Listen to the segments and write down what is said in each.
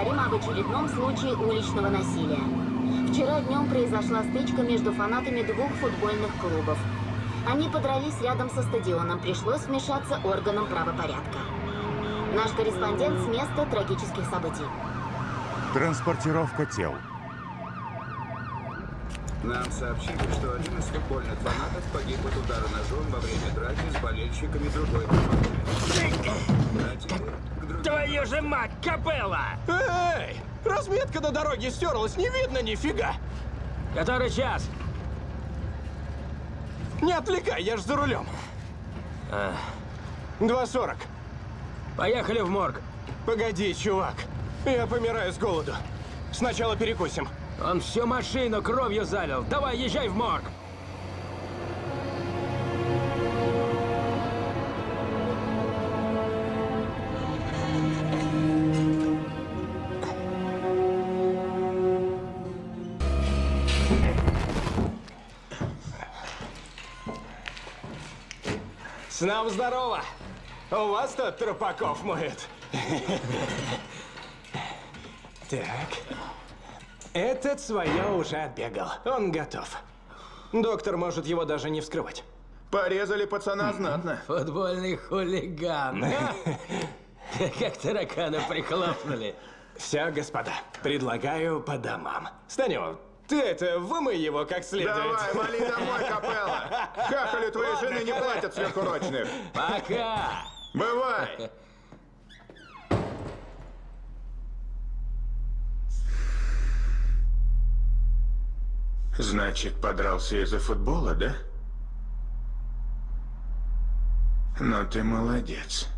поговорим об очередном случае уличного насилия. Вчера днем произошла стычка между фанатами двух футбольных клубов. Они подрались рядом со стадионом, пришлось вмешаться органам правопорядка. Наш корреспондент с места трагических событий. Транспортировка тел. Нам сообщили, что один из футбольных фанатов погиб от удара ножом во время драки с болельщиками другой команды. А теперь к другим- Твою же мать, капелла! Эй! Разметка на дороге стерлась, не видно нифига! Который час? Не отвлекай, я ж за рулем. 2.40. Поехали в морг. Погоди, чувак. Я помираю с голоду. Сначала перекусим. Он всю машину кровью залил. Давай, езжай в морг. С нам здорово! У вас тут трупаков моет. Так. Этот свое уже отбегал. Он готов. Доктор может его даже не вскрывать. Порезали пацана знатно. Футбольный хулиган. Как таракана прихлопнули. Все, господа, предлагаю по домам. Станю, ты это, вымой его как следует. Давай, вали домой, капелла. Хахали твоей жены не платят сверхурочных. Пока! Бывай. Значит, подрался из-за футбола, да? Ну, ты молодец.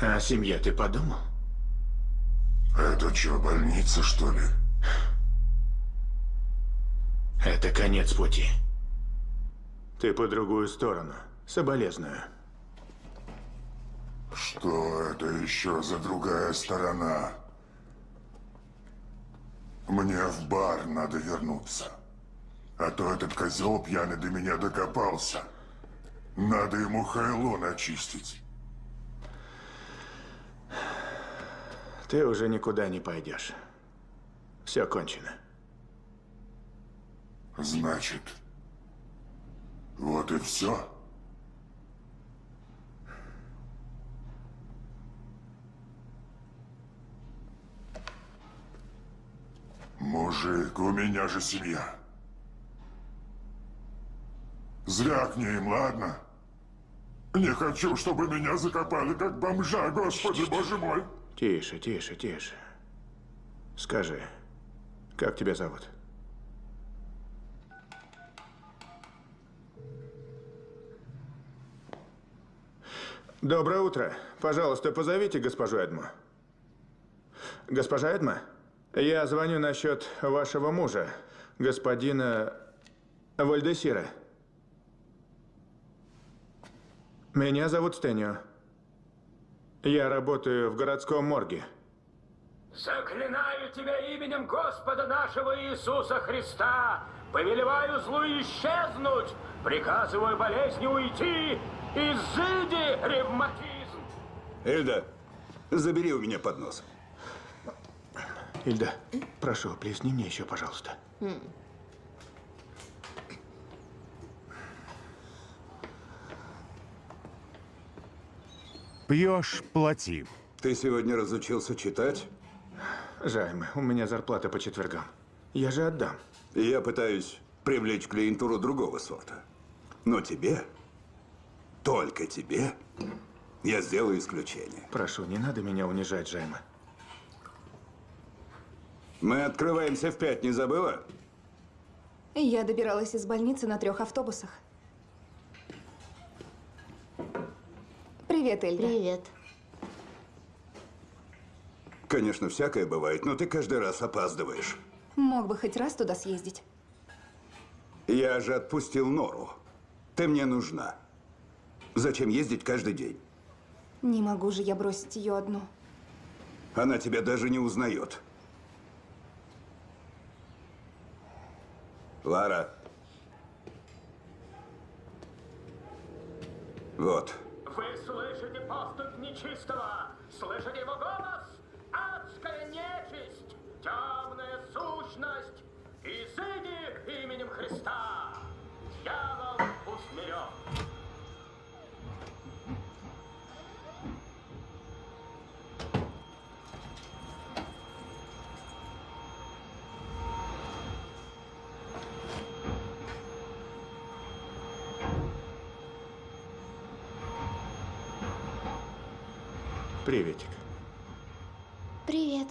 А о семье ты подумал? Это что, больница, что ли? Это конец пути. Ты по другую сторону. Соболезную. Что это еще за другая сторона? Мне в бар надо вернуться. А то этот козел пьяный до меня докопался. Надо ему хайло начистить. Ты уже никуда не пойдешь. Все кончено. Значит, вот и все. Мужик, у меня же семья. Звякни им, ладно? Не хочу, чтобы меня закопали как бомжа, господи, боже мой. Тише, тише, тише. Скажи, как тебя зовут? Доброе утро. Пожалуйста, позовите госпожу Эдму. Госпожа Эдма, я звоню насчет вашего мужа, господина Вальдесира. Меня зовут Стэнио. Я работаю в городском морге. Заклинаю тебя именем Господа нашего Иисуса Христа. Повелеваю злу исчезнуть. Приказываю болезни уйти. Изыди, ревматизм. Эльда, забери у меня поднос. Ильда, прошу, плесни мне еще, пожалуйста. Пьешь – плати. Ты сегодня разучился читать? Жайме, у меня зарплата по четвергам. Я же отдам. И я пытаюсь привлечь клиентуру другого сорта. Но тебе, только тебе, я сделаю исключение. Прошу, не надо меня унижать, Жайма. Мы открываемся в пять, не забыла? Я добиралась из больницы на трех автобусах. Привет, Эльда. Привет. Конечно, всякое бывает, но ты каждый раз опаздываешь. Мог бы хоть раз туда съездить. Я же отпустил Нору. Ты мне нужна. Зачем ездить каждый день? Не могу же я бросить ее одну. Она тебя даже не узнает. Лара. Вот. Вы слышите поступ нечистого? Слышите его голос? Адская нечисть! Темная сущность! Изыди именем Христа! Я Приветик. Привет.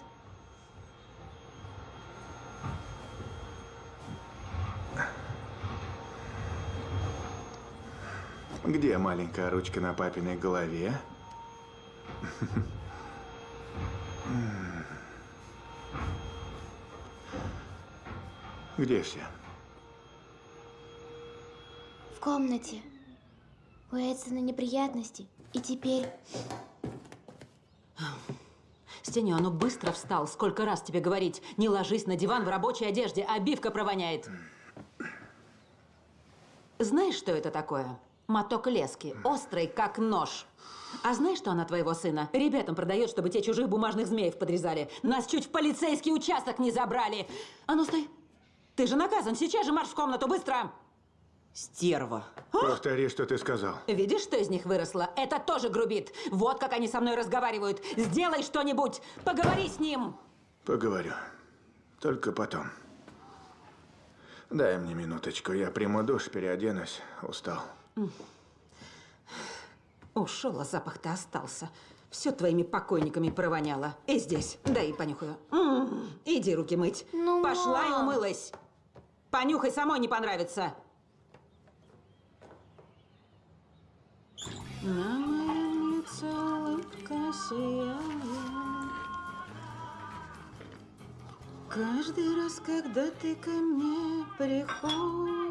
Где маленькая ручка на папиной голове? Где все? В комнате. У Эдсона неприятности. И теперь... Стеню, ну быстро встал. Сколько раз тебе говорить? Не ложись на диван в рабочей одежде, обивка провоняет. Знаешь, что это такое? Моток лески. Острый, как нож. А знаешь, что она твоего сына? Ребятам продает, чтобы те чужих бумажных змеев подрезали. Нас чуть в полицейский участок не забрали. А ну стой. Ты же наказан. Сейчас же марш в комнату, быстро. Стерва. Повтори, что ты сказал. Видишь, что из них выросло? Это тоже грубит. Вот как они со мной разговаривают. Сделай что-нибудь. Поговори с ним. Поговорю. Только потом. Дай мне минуточку, я приму душ, переоденусь. Устал. Ушел, а запах-то остался. Все твоими покойниками провоняло. И здесь. Дай понюхаю. М, Иди руки мыть. Ну, Пошла и мам. умылась. Понюхай, самой не понравится. На моем лице улыбка сияет. Каждый раз, когда ты ко мне приходишь.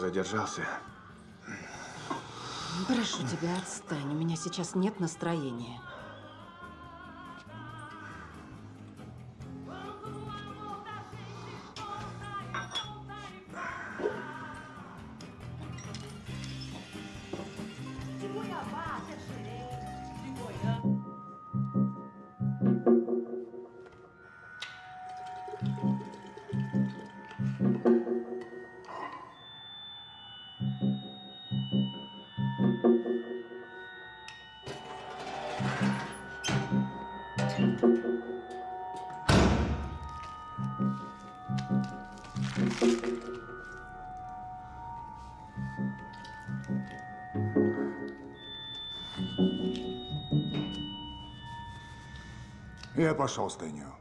Задержался. Прошу тебя, отстань. У меня сейчас нет настроения. Я пошел с Тенью.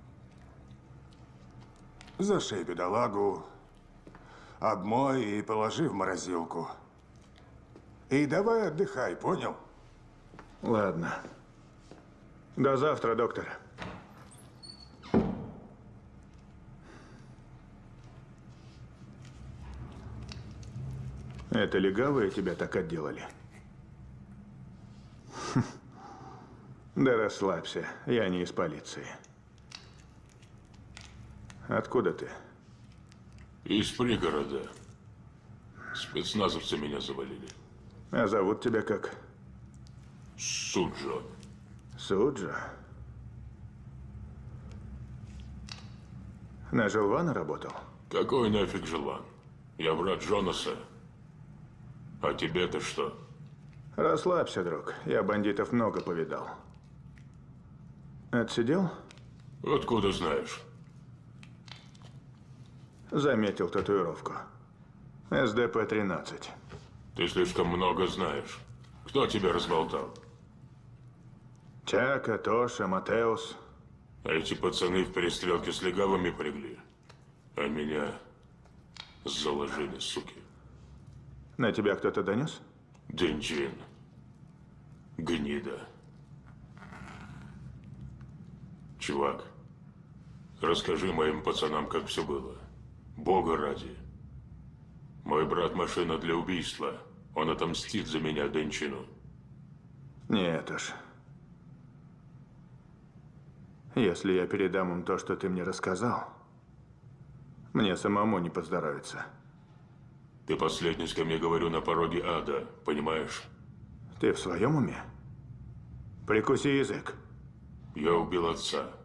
Зашей бедолагу, обмой и положи в морозилку. И давай отдыхай, понял? Ладно. До завтра, доктор. Это легавые тебя так отделали? Да расслабься, я не из полиции. Откуда ты? Из пригорода. Спецназовцы меня завалили. А зовут тебя как? Суджо. Суджа? На Желвана работал? Какой нафиг желан? Я брат Джонаса. А тебе-то что? Расслабься, друг. Я бандитов много повидал. Отсидел? Откуда знаешь? Заметил татуировку. СДП-13. Ты слишком много знаешь. Кто тебя разболтал? Чака, Тоша, Матеус. А эти пацаны в перестрелке с легавыми пригли. А меня заложили, суки. На тебя кто-то донес? Денджин. Гнида. Чувак, расскажи моим пацанам, как все было. Бога ради. Мой брат машина для убийства. Он отомстит за меня Денчину. Нет уж. Если я передам им то, что ты мне рассказал, мне самому не поздоровится. Ты последний, с кем я говорю на пороге ада, понимаешь? Ты в своем уме? Прикуси язык. Я убил отца.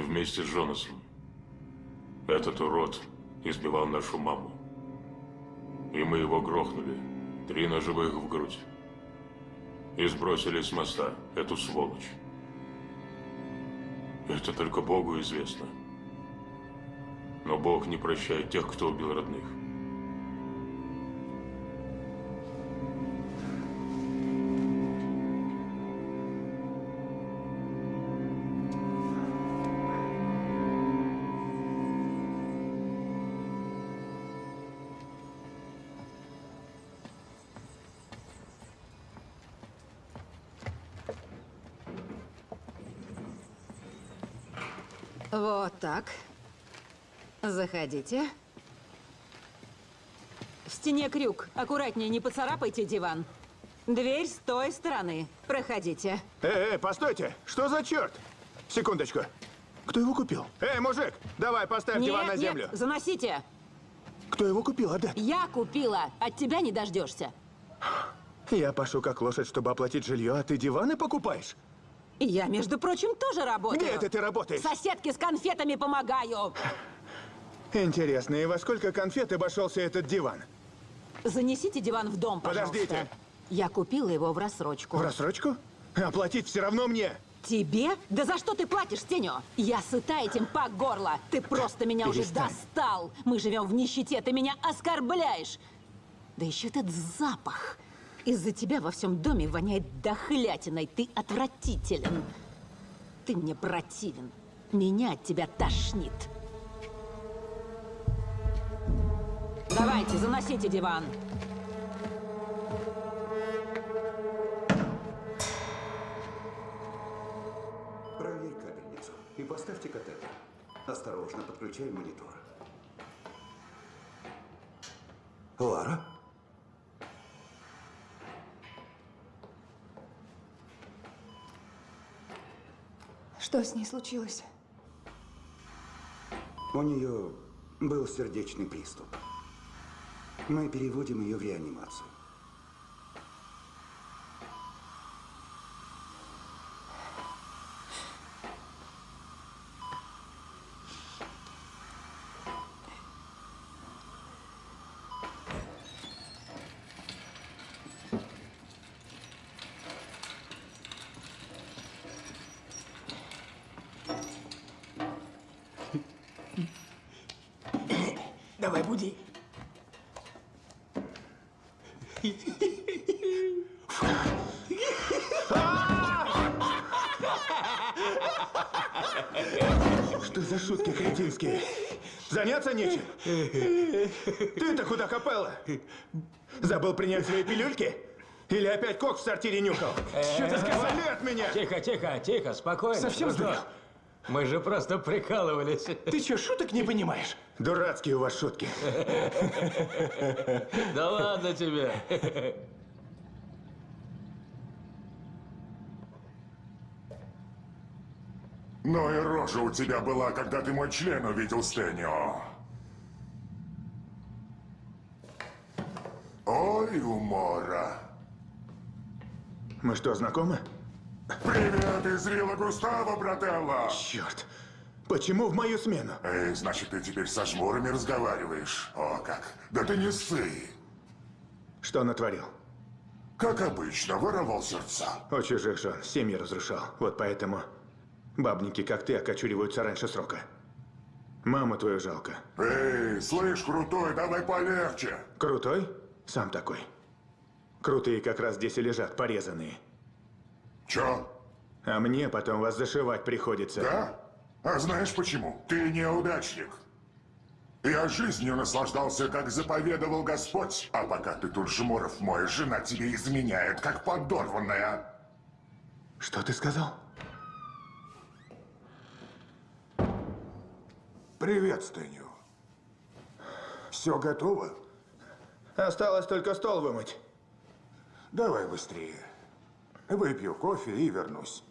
Вместе с Джонасом. Этот урод избивал нашу маму. И мы его грохнули. Три ножевых в грудь. И сбросили с моста эту сволочь. Это только Богу известно. Но Бог не прощает тех, кто убил родных. Так. Заходите. В стене крюк. Аккуратнее, не поцарапайте диван. Дверь с той стороны. Проходите. Эй, эй, постойте! Что за черт? Секундочку. Кто его купил? Эй, мужик, давай поставь нет, диван на нет, землю. заносите. Кто его купил, Адет? Я купила. От тебя не дождешься. Я пашу как лошадь, чтобы оплатить жилье, а ты диваны покупаешь? Я, между прочим, тоже работаю. Где это ты работаешь? Соседке с конфетами помогаю. Интересно, и во сколько конфет обошелся этот диван? Занесите диван в дом, пожалуйста. Подождите. Я купила его в рассрочку. В рассрочку? Оплатить все равно мне. Тебе? Да за что ты платишь, Тенё? Я сыта этим по горло. Ты просто меня уже Перестань. достал. Мы живем в нищете, ты меня оскорбляешь. Да еще этот запах. Из-за тебя во всем доме воняет дохлятиной. Ты отвратителен. Ты мне противен. Меня от тебя тошнит. Давайте, заносите диван. Проверь капельницу и поставьте катетер. Осторожно, подключай монитор. Лара? Что с ней случилось? У нее был сердечный приступ. Мы переводим ее в реанимацию. Давай, буди. Что за шутки кретинские? Заняться нечем? Ты-то куда копала? Забыл принять свои пилюльки? Или опять кок в сортире нюхал? Что ты сказал? Вали от меня! Тихо, тихо, тихо, спокойно. Совсем дружок. Мы же просто прикалывались. Ты что, шуток не понимаешь? Дурацкие у вас шутки. Да ладно тебе. Ну и рожа у тебя была, когда ты мой член увидел, Стэнио. Ой, умора. Мы что, знакомы? Привет из Вилла Густава, брателло. Черт. Почему в мою смену? Эй, значит, ты теперь со жмурами разговариваешь. О, как. Да ты не ссы. Что натворил? Как обычно, воровал сердца. У чужих жен семьи разрушал. Вот поэтому бабники, как ты, окочуриваются раньше срока. Маму твою жалко. Эй, слышь, крутой, давай полегче. Крутой? Сам такой. Крутые как раз здесь и лежат, порезанные. Чё? А мне потом вас зашивать приходится. Да? А знаешь почему? Ты неудачник. Я жизнью наслаждался, как заповедовал Господь. А пока ты тут жмуров моешь, жена тебе изменяет, как подорванная. Что ты сказал? Привет, Стэнио. Все готово? Осталось только стол вымыть. Давай быстрее. Выпью кофе и вернусь.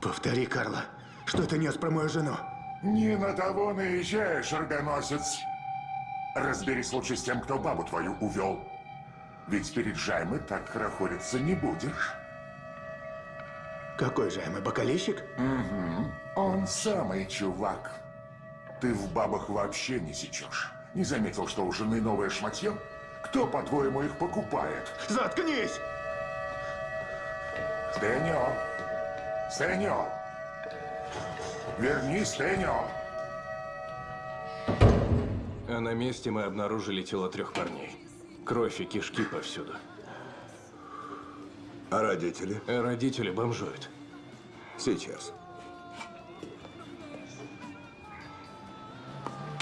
Повтори, Карла. Что ты нес про мою жену? Не на того наезжаешь, рогоносец. Разберись лучше с тем, кто бабу твою увел. Ведь перед Жаймой так хорохориться не будешь. Какой Жайма, бокалейщик? Угу. Он самый чувак. Ты в бабах вообще не сечешь. Не заметил, что у жены новое шматье? Кто, по-твоему, их покупает? Заткнись! Стэньо! Стэньо! Вернись, Стэньо! А на месте мы обнаружили тело трех парней. Кровь и кишки повсюду. А родители? А родители бомжуют. Сейчас.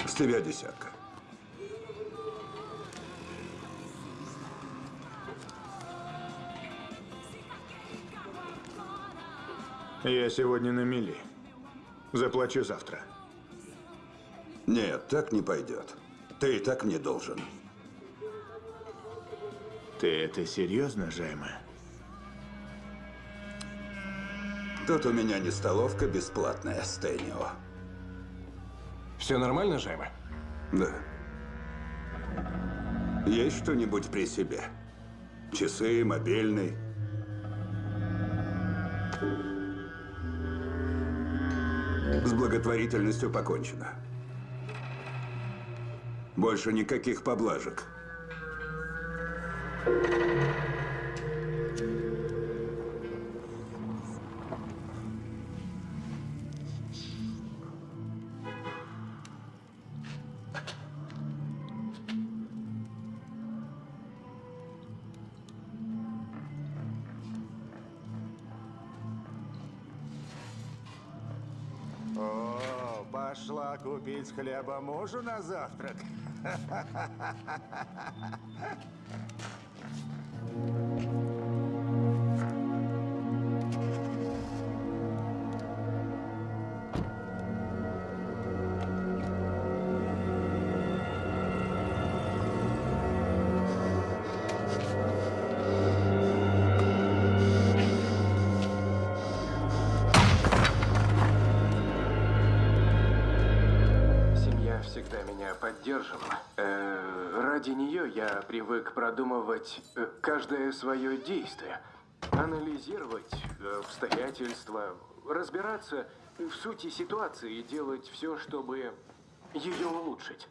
С тебя десятка. Я сегодня на мели. Заплачу завтра. Нет, так не пойдет. Ты и так мне должен. Ты это серьезно, Жайма? Тут у меня не столовка бесплатная, Стэнио. Все нормально, Жайма? Да. Есть что-нибудь при себе? Часы, мобильный? С благотворительностью покончено. Больше никаких поблажек. Хлеба мужу на завтрак. меня поддерживала. Э, ради нее я привык продумывать э, каждое свое действие, анализировать э, обстоятельства, разбираться в сути ситуации и делать все, чтобы ее улучшить.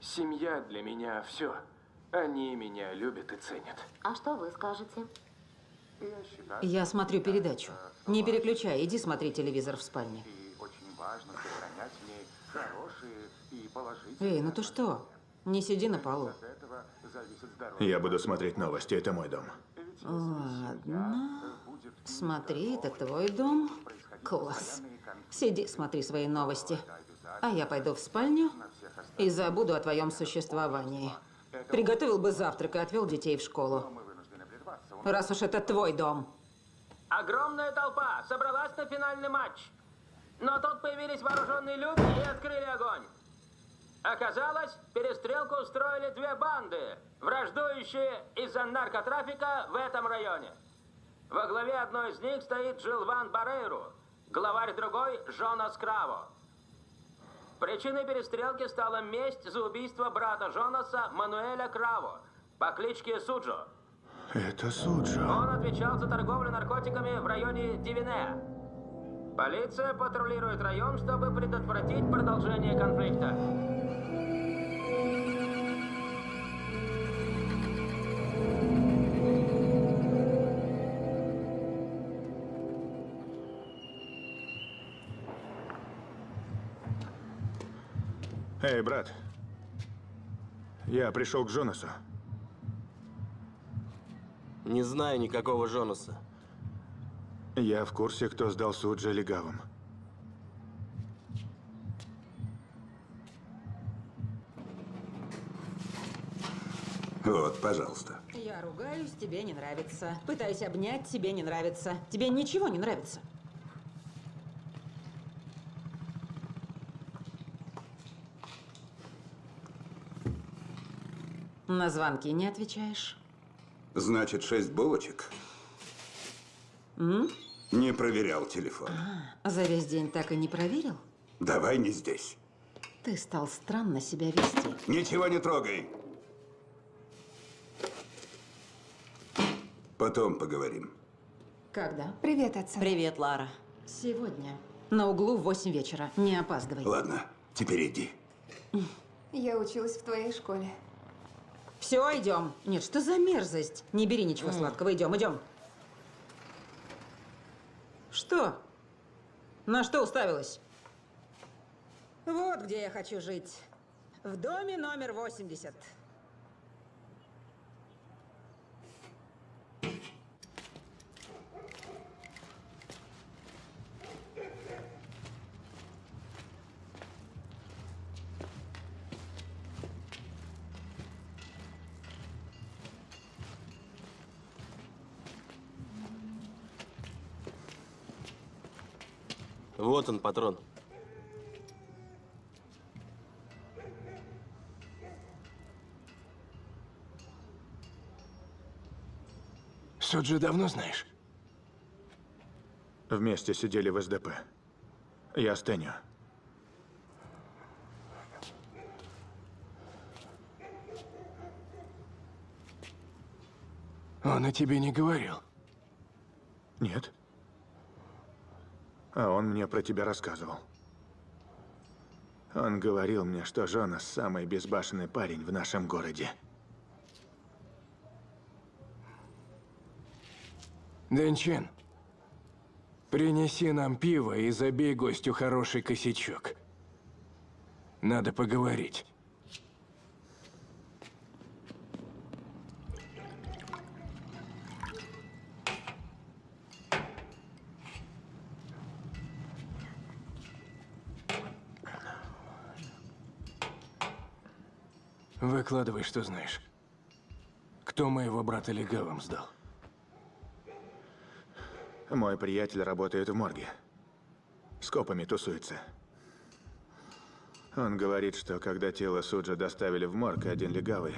Семья для меня все. Они меня любят и ценят. А что вы скажете? Я смотрю передачу. Не переключай, иди смотри телевизор в спальне. Очень важно сохранять в ней и. Эй, ну ты что? Не сиди на полу. От этого зависит здоровье. Я буду смотреть новости, это мой дом. Ладно. Смотри, это твой дом. Класс. Сиди, смотри свои новости. А я пойду в спальню и забуду о твоем существовании. Приготовил бы завтрак и отвел детей в школу. Раз уж это твой дом. Огромная толпа собралась на финальный матч. Но тут появились вооруженные люди и открыли огонь. Оказалось, перестрелку устроили две банды, враждующие из-за наркотрафика в этом районе. Во главе одной из них стоит Джилван Барейру, главарь другой – Жонас Краво. Причиной перестрелки стала месть за убийство брата Жонаса Мануэля Краво по кличке Суджо. Это Суджо. Он отвечал за торговлю наркотиками в районе Дивинея. Полиция патрулирует район, чтобы предотвратить продолжение конфликта. Эй, брат. Я пришел к Джонасу. Не знаю никакого Жонаса. Я в курсе, кто сдал Суджа легавым. Вот, пожалуйста. Я ругаюсь, тебе не нравится. Пытаюсь обнять, тебе не нравится. Тебе ничего не нравится. На звонки не отвечаешь? Значит, шесть булочек? М? Не проверял телефон. А, за весь день так и не проверил? Давай не здесь. Ты стал странно себя вести. Ничего не трогай. Потом поговорим. Когда? Привет, отца. Привет, Лара. Сегодня. На углу в 8 вечера. Не опаздывай. Ладно, теперь иди. Я училась в твоей школе. Все, идем. Нет, что за мерзость? Не бери ничего сладкого. Идем, идем. Что? На что уставилась? Вот где я хочу жить. В доме номер 80. Вот он, патрон. Суджи давно знаешь? Вместе сидели в СДП. Я с Тенью. Он о тебе не говорил. Нет. А он мне про тебя рассказывал. Он говорил мне, что Жонас самый безбашенный парень в нашем городе. Дэнчин, принеси нам пиво и забей гостю хороший косячок. Надо поговорить. Выкладывай, что знаешь. Кто моего брата легавым сдал? Мой приятель работает в морге. С копами тусуется. Он говорит, что когда тело Суджа доставили в морг, один легавый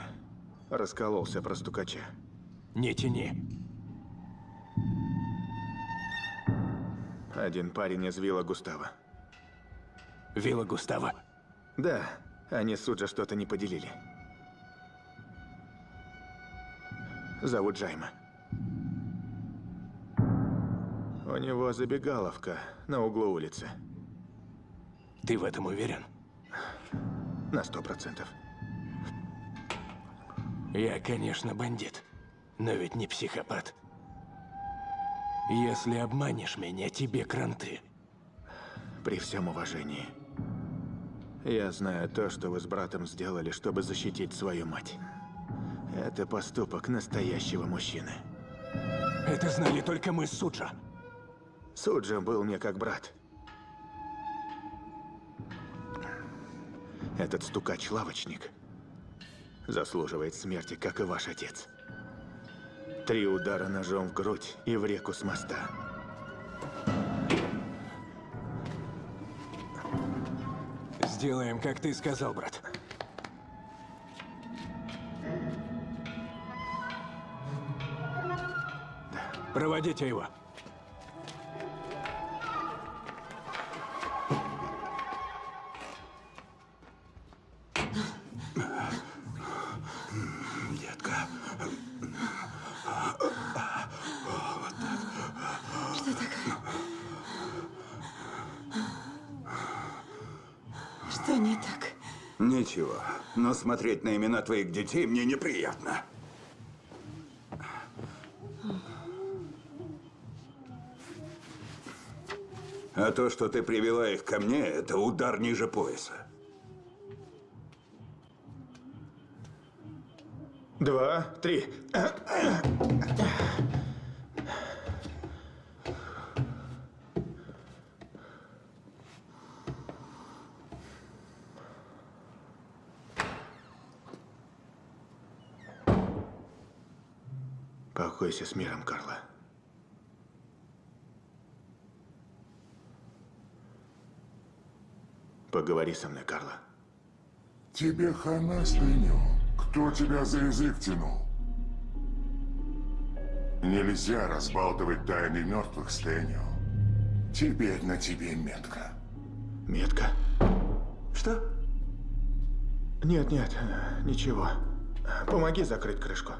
раскололся про стукача. Не тяни. Один парень из Вилла Густава. Вилла Густава? Да, они Суджа что-то не поделили. Зовут Джайма. У него забегаловка на углу улицы. Ты в этом уверен? На сто процентов. Я, конечно, бандит, но ведь не психопат. Если обманешь меня, тебе кранты. При всем уважении. Я знаю то, что вы с братом сделали, чтобы защитить свою мать. Это поступок настоящего мужчины. Это знали только мы с Суджа. Суджа был мне как брат. Этот стукач-лавочник заслуживает смерти, как и ваш отец. Три удара ножом в грудь и в реку с моста. Сделаем, как ты сказал, брат. Проводите его. Детка. Что такое? Что не так? Ничего, но смотреть на имена твоих детей мне неприятно. А то, что ты привела их ко мне, это удар ниже пояса. Два, три. Покойся с миром, Карла. Поговори со мной, Карла. Тебе хана, Стэню. Кто тебя за язык тянул? Нельзя разбалтывать тайны мертвых, Стэню. Теперь на тебе метка. Метка? Что? Нет, нет, ничего. Помоги закрыть крышку.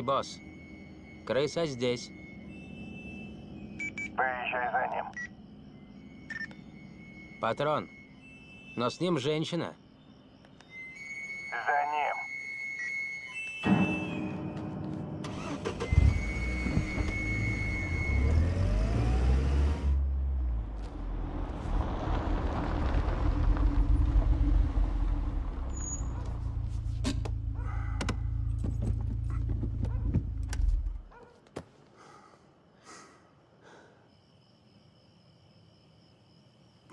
Эй, босс. Крыса здесь. Поезжай за ним. Патрон. Но с ним женщина. За ним.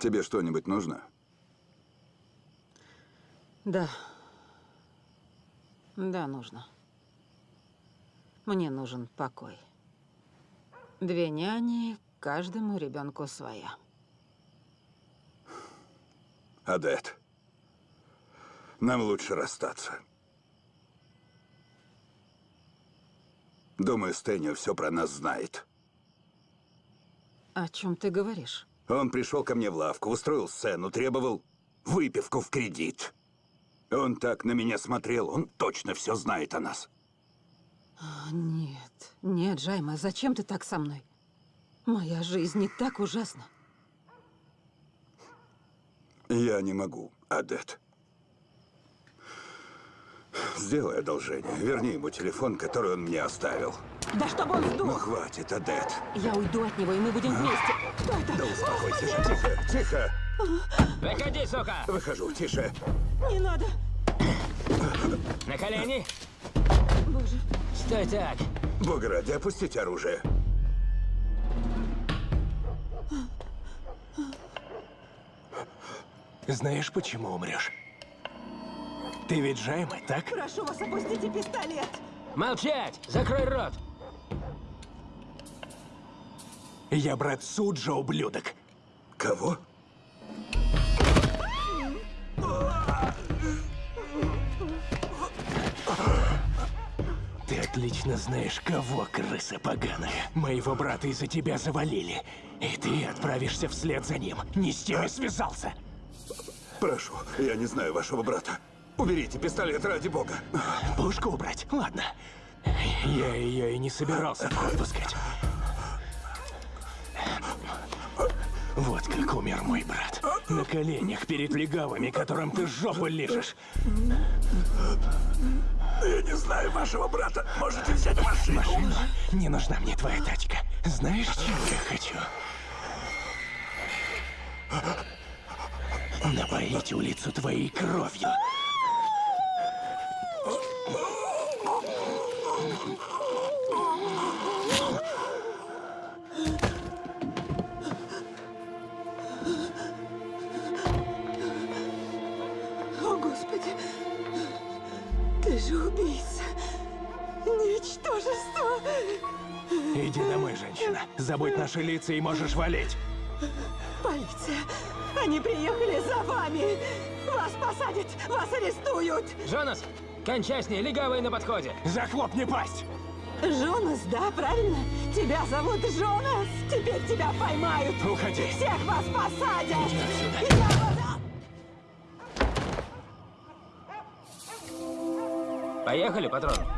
Тебе что-нибудь нужно? Да. Да, нужно. Мне нужен покой. Две няни, каждому ребенку своя. Адет, нам лучше расстаться. Думаю, Стэнио все про нас знает. О чем ты говоришь? Он пришел ко мне в лавку, устроил сцену, требовал выпивку в кредит. Он так на меня смотрел, он точно все знает о нас. А, Нет, нет, Джайма, зачем ты так со мной? Моя жизнь не так ужасна. Я не могу, Адет. Сделай одолжение. Верни ему телефон, который он мне оставил. Да чтобы он сдох! Ну, хватит, Адет. Я уйду от него, и мы будем вместе. Кто это? Да успокойся же. Тихо, тихо. Выходи, сука! Выхожу, тише. Не надо! На колени! Боже. Стой так! Бога ради, опустите оружие. Знаешь, почему умрешь? Ты ведь Джайма, так? Прошу вас, опустите пистолет! Молчать! Закрой рот! Я брат Суджа, ублюдок. Кого? Ты отлично знаешь, кого, крыса поганая. Моего брата из-за тебя завалили. И ты отправишься вслед за ним. Не с теми связался. Прошу, я не знаю вашего брата. Уберите пистолет ради бога. Пушку убрать? Ладно. Я ее и не собирался в ход пускать. Вот как умер мой брат. На коленях перед легавыми, которым ты жопу лижешь. Я не знаю вашего брата. Можете взять машину. Машину? Не нужна мне твоя тачка. Знаешь, чего я хочу? Напоить улицу твоей кровью. О, Господи! Ты же убийца! Ничтожество! Иди домой, женщина. Забудь наши лица и можешь валить. Полиция! Они приехали за вами! Вас посадят! Вас арестуют! Джонас, кончай с ней, легавые на подходе! Захлопни пасть! Жонас, да, правильно? Тебя зовут Жонас! Теперь тебя поймают! Уходи! Всех вас посадят! Иди отсюда! Я вас- Поехали, патрон.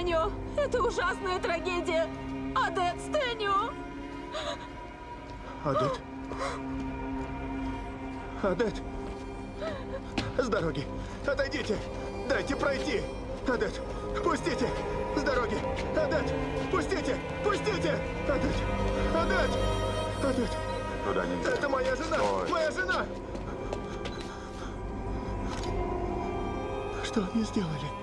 Стэнио! Это ужасная трагедия! Адет, Стэню! Адет? Адет? С дороги! Отойдите! Дайте пройти! Адет! Пустите! С дороги! Адет! Пустите! Пустите! Адет! Адет! Адет! Туда нельзя. Это моя жена! Стой. Моя жена! Что они сделали?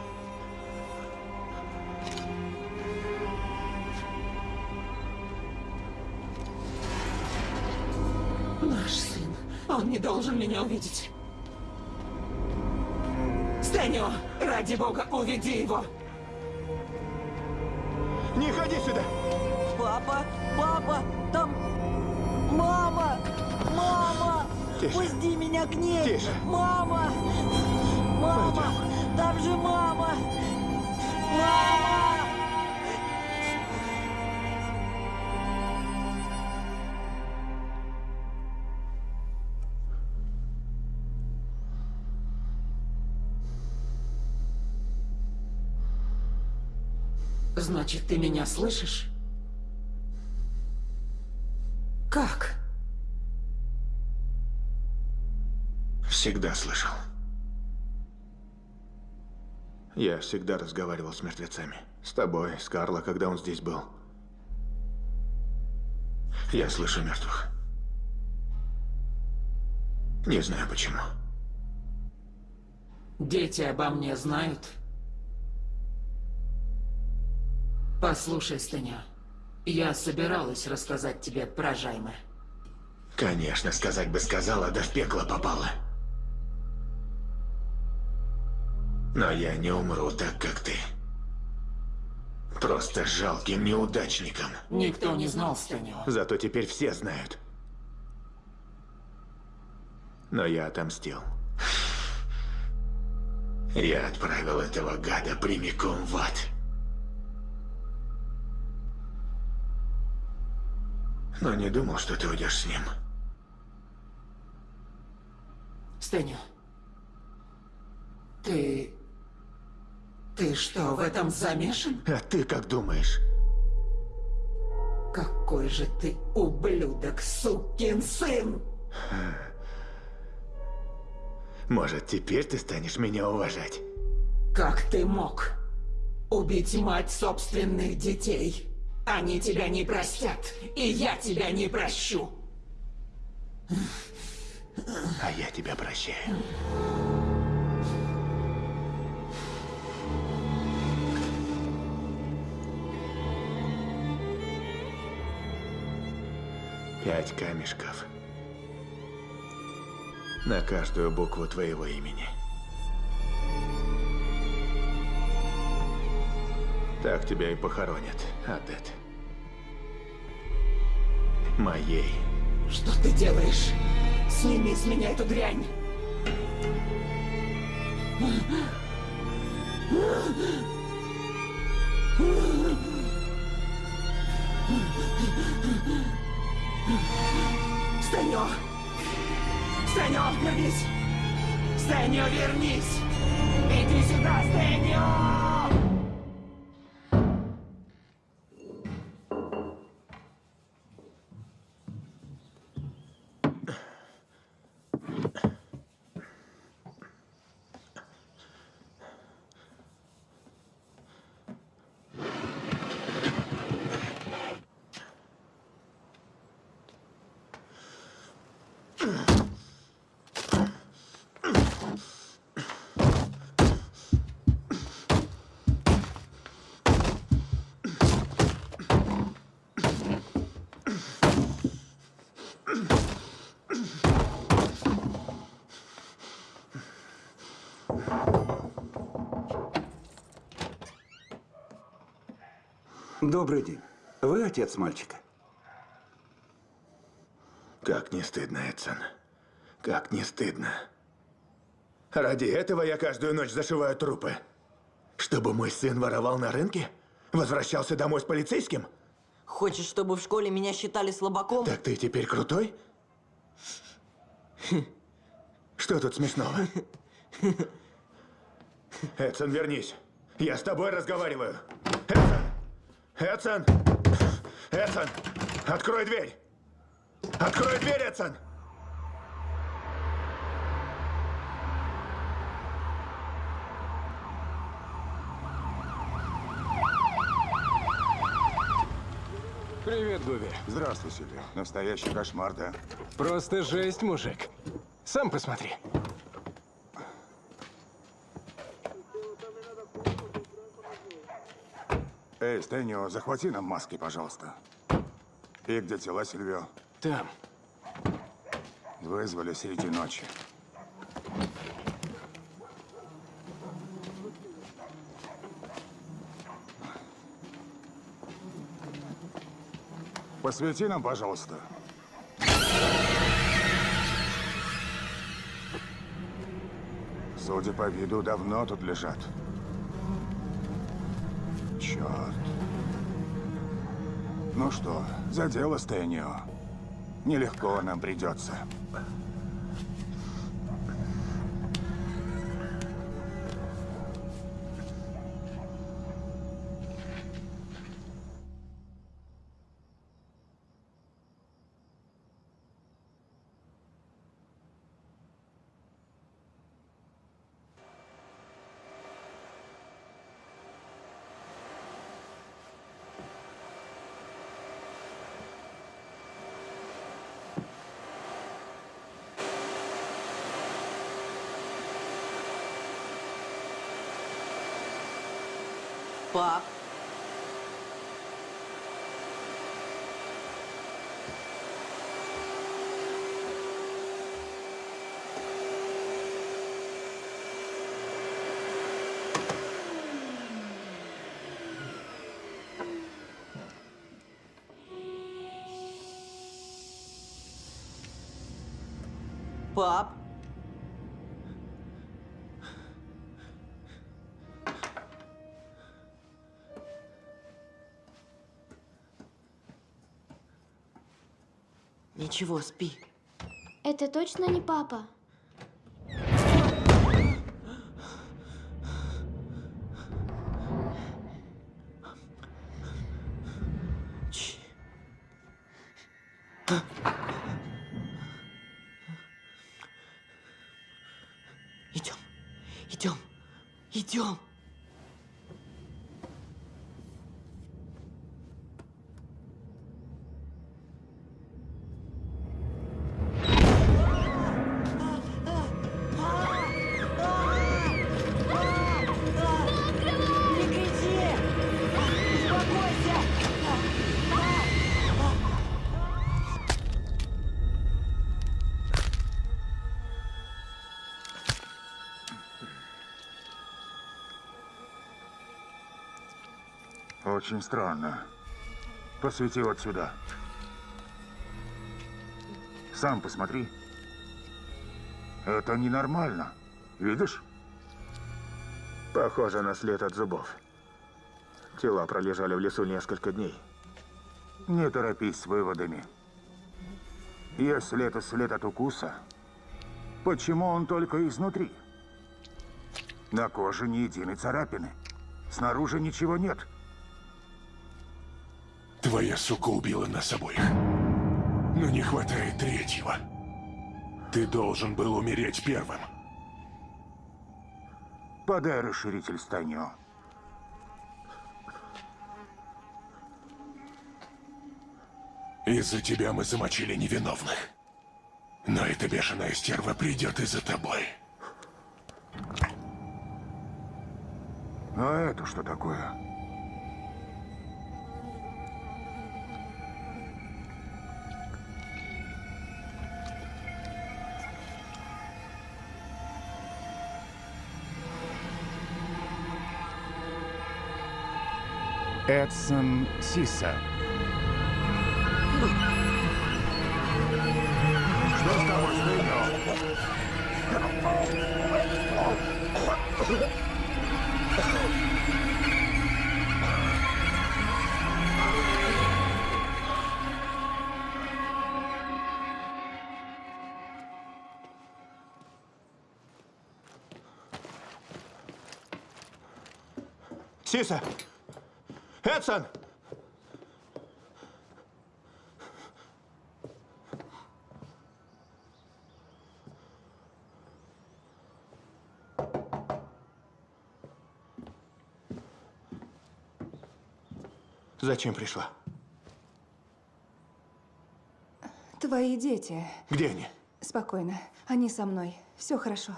Он не должен меня увидеть. Стэню, ради бога, уведи его. Не ходи сюда! Папа, папа, там мама, мама, Тише. пусти меня к ней, Тише. мама, мама, там же мама, мама. Значит, ты меня слышишь? Как? Всегда слышал. Я всегда разговаривал с мертвецами. С тобой, с Карло, когда он здесь был. Я слышу мертвых. Не знаю почему. Дети обо мне знают? Послушай, Стеня, я собиралась рассказать тебе про Жайме. Конечно, сказать бы сказала, да в пекло попала. Но я не умру так, как ты. Просто жалким неудачником. Никто не знал Стеню. Зато теперь все знают. Но я отомстил. Я отправил этого гада прямиком в ад. Но не думал, что ты уйдешь с ним. Стеню, ты... Ты что, в этом замешан? А ты как думаешь? Какой же ты ублюдок, сукин сын! Может, теперь ты станешь меня уважать? Как ты мог убить мать собственных детей? Они тебя не простят, и я тебя не прощу. А я тебя прощаю. Пять камешков. На каждую букву твоего имени. Так тебя и похоронят, Адет. Моей. Что ты делаешь? Сними с меня эту дрянь! Стэньо! Стэньо, вернись! Стэньо, вернись! Иди сюда, Стэньо! Добрый день. Вы отец мальчика? Как не стыдно, Эдсон. Как не стыдно. Ради этого я каждую ночь зашиваю трупы. Чтобы мой сын воровал на рынке? Возвращался домой с полицейским? Хочешь, чтобы в школе меня считали слабаком? Так ты теперь крутой? Что тут смешного? Эдсон, вернись. Я с тобой разговариваю. Эдсон! Эдсон! Открой дверь! Открой дверь, Эдсон! Привет, Гуви. Здравствуй, Сильвия. Настоящий кошмар, да? Просто жесть, мужик. Сам посмотри. Эй, Стэнио, захвати нам маски, пожалуйста. И где тела, Сильвио? Там. Вызвали среди ночи. Посвети нам, пожалуйста. Судя по виду, давно тут лежат. Черт. Ну что, за дело, Стэнио. Нелегко нам придется. flop. Ничего, спи. Это точно не папа? Очень странно. Посвети вот сюда. Сам посмотри. Это ненормально. Видишь? Похоже на след от зубов. Тела пролежали в лесу несколько дней. Не торопись с выводами. Если это след от укуса, почему он только изнутри? На коже ни единой царапины. Снаружи ничего нет. Твоя сука убила нас обоих. Но не хватает третьего. Ты должен был умереть первым. Подай расширитель Станио. Из-за тебя мы замочили невиновных. Но эта бешеная стерва придет и за тобой. А это что такое? Эдсон Сиса. Что с тобой, Станио? Сиса! Хадсон! Зачем пришла? Твои дети. Где они? Спокойно. Они со мной. Все хорошо.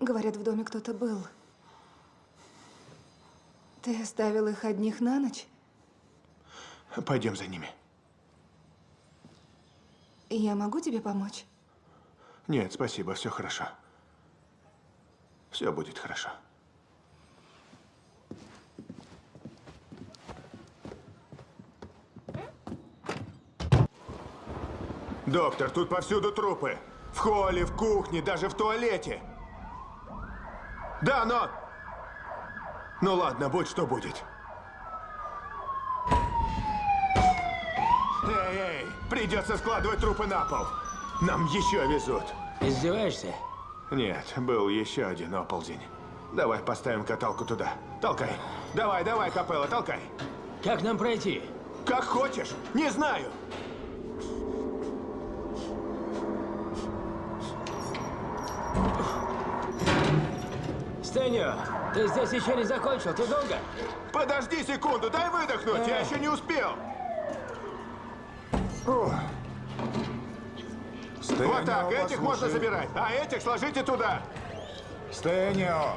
Говорят, в доме кто-то был. Ты оставил их одних на ночь? Пойдем за ними. Я могу тебе помочь? Нет, спасибо, все хорошо. Все будет хорошо. Доктор, тут повсюду трупы. В холле, в кухне, даже в туалете. Да, но... Ну ладно, будь что будет. Эй, эй, придется складывать трупы на пол. Нам еще везут. Издеваешься? Нет, был еще один оползень. Давай поставим каталку туда. Толкай. Давай, давай, Капелла, толкай. Как нам пройти? Как хочешь. Не знаю. Стэньо, ты здесь еще не закончил, ты долго? Подожди секунду, дай выдохнуть, я еще не успел. Вот так, этих можно забирать, а этих сложите туда. Стэнио,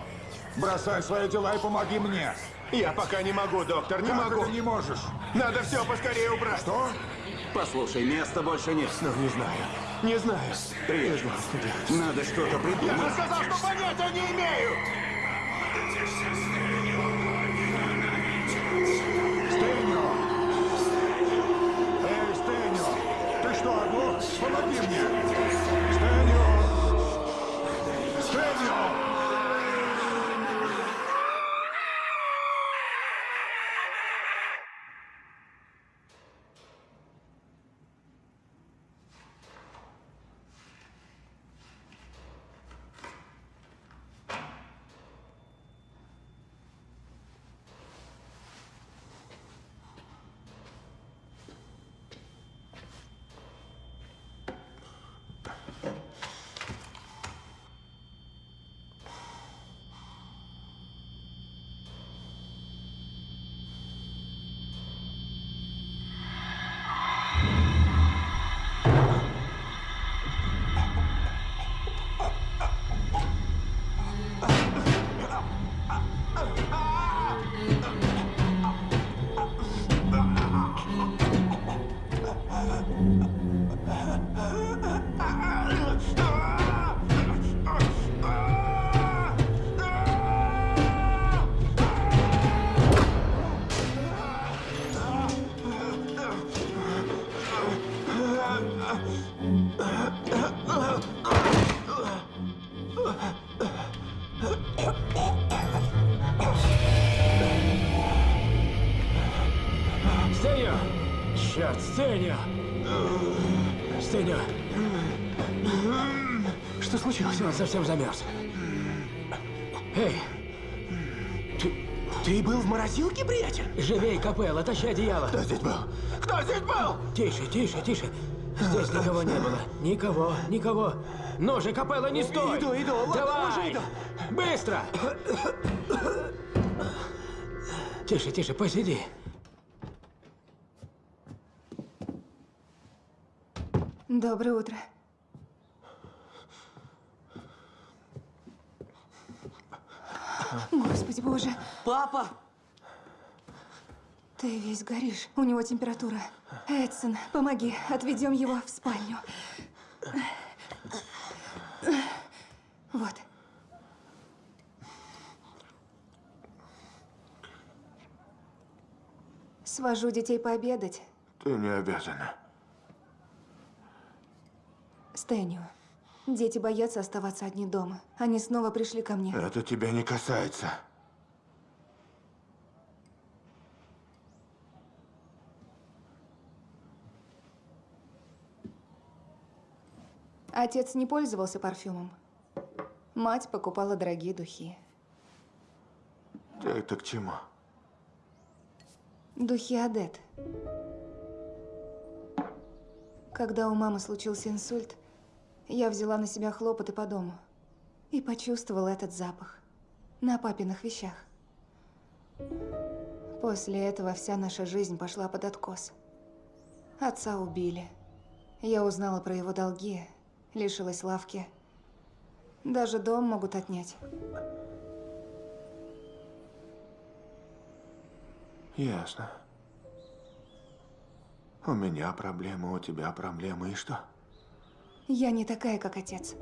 бросай свои дела и помоги мне. Я пока не могу, доктор, не Как могу. это не можешь? Надо все поскорее убрать. Что? Послушай, места больше нет. Ну, не знаю. Не знаю. Прежде. Надо что-то Я придумать. же сказал, что понятия не имею. Помоги мне! Совсем замерз. Эй! Ты, ты был в морозилке, приятель? Живей, Капелла, тащи одеяло. Кто здесь был? Кто здесь был? Тише, тише, тише. Здесь никого не было. Никого, никого. Ну же, Капелла, не стой! Иду, иду, ладно, Давай! уже иду. Быстро! Тише, тише, посиди. Доброе утро. Господи боже. Папа! Ты весь горишь. У него температура. Эдсон, помоги. Отведем его в спальню. Вот. Свожу детей пообедать. Ты не обязана. Стэнио. Дети боятся оставаться одни дома. Они снова пришли ко мне. Это тебя не касается. Отец не пользовался парфюмом. Мать покупала дорогие духи. Это к чему? Духи Адет. Когда у мамы случился инсульт, я взяла на себя хлопоты по дому и почувствовала этот запах на папиных вещах. После этого вся наша жизнь пошла под откос. Отца убили. Я узнала про его долги, лишилась лавки. Даже дом могут отнять. Ясно. У меня проблемы, у тебя проблемы, и что? Я не такая, как отец.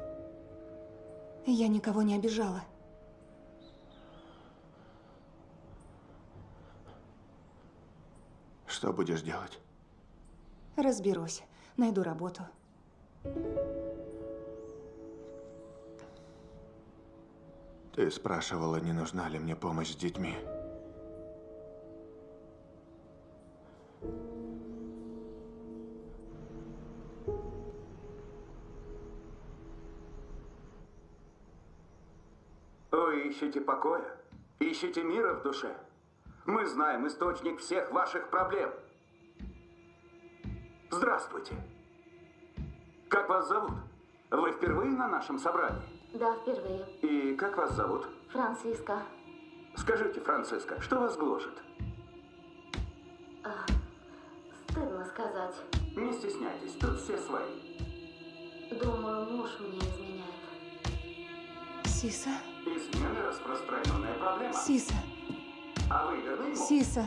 Я никого не обижала. Что будешь делать? Разберусь. Найду работу. Ты спрашивала, не нужна ли мне помощь с детьми. Ищете покоя? Ищете мира в душе? Мы знаем источник всех ваших проблем. Здравствуйте. Как вас зовут? Вы впервые на нашем собрании? Да, впервые. И как вас зовут? Франциска. Скажите, Франциска, что вас гложет? А, стыдно сказать. Не стесняйтесь, тут все свои. Думаю, муж мне изменяет. Сиса? Измены – распространенная проблема. Сиса. А вы верны ему? Сиса.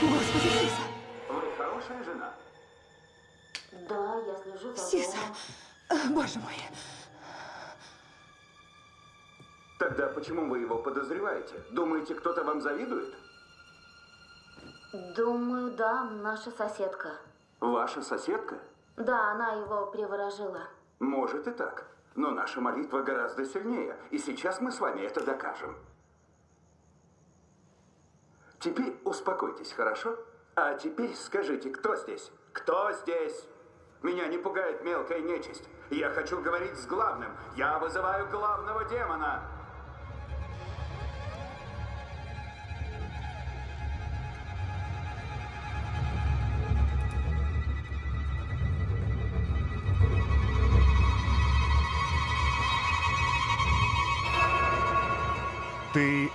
Господи, Сиса. Вы хорошая жена? Да, я слежу за Сиса. Боже мой. Тогда почему вы его подозреваете? Думаете, кто-то вам завидует? Думаю, да, наша соседка. Ваша соседка? Да, она его приворожила. Может и так. Но наша молитва гораздо сильнее, и сейчас мы с вами это докажем. Теперь успокойтесь, хорошо? А теперь скажите, кто здесь? Кто здесь? Меня не пугает мелкая нечисть. Я хочу говорить с главным. Я вызываю главного демона.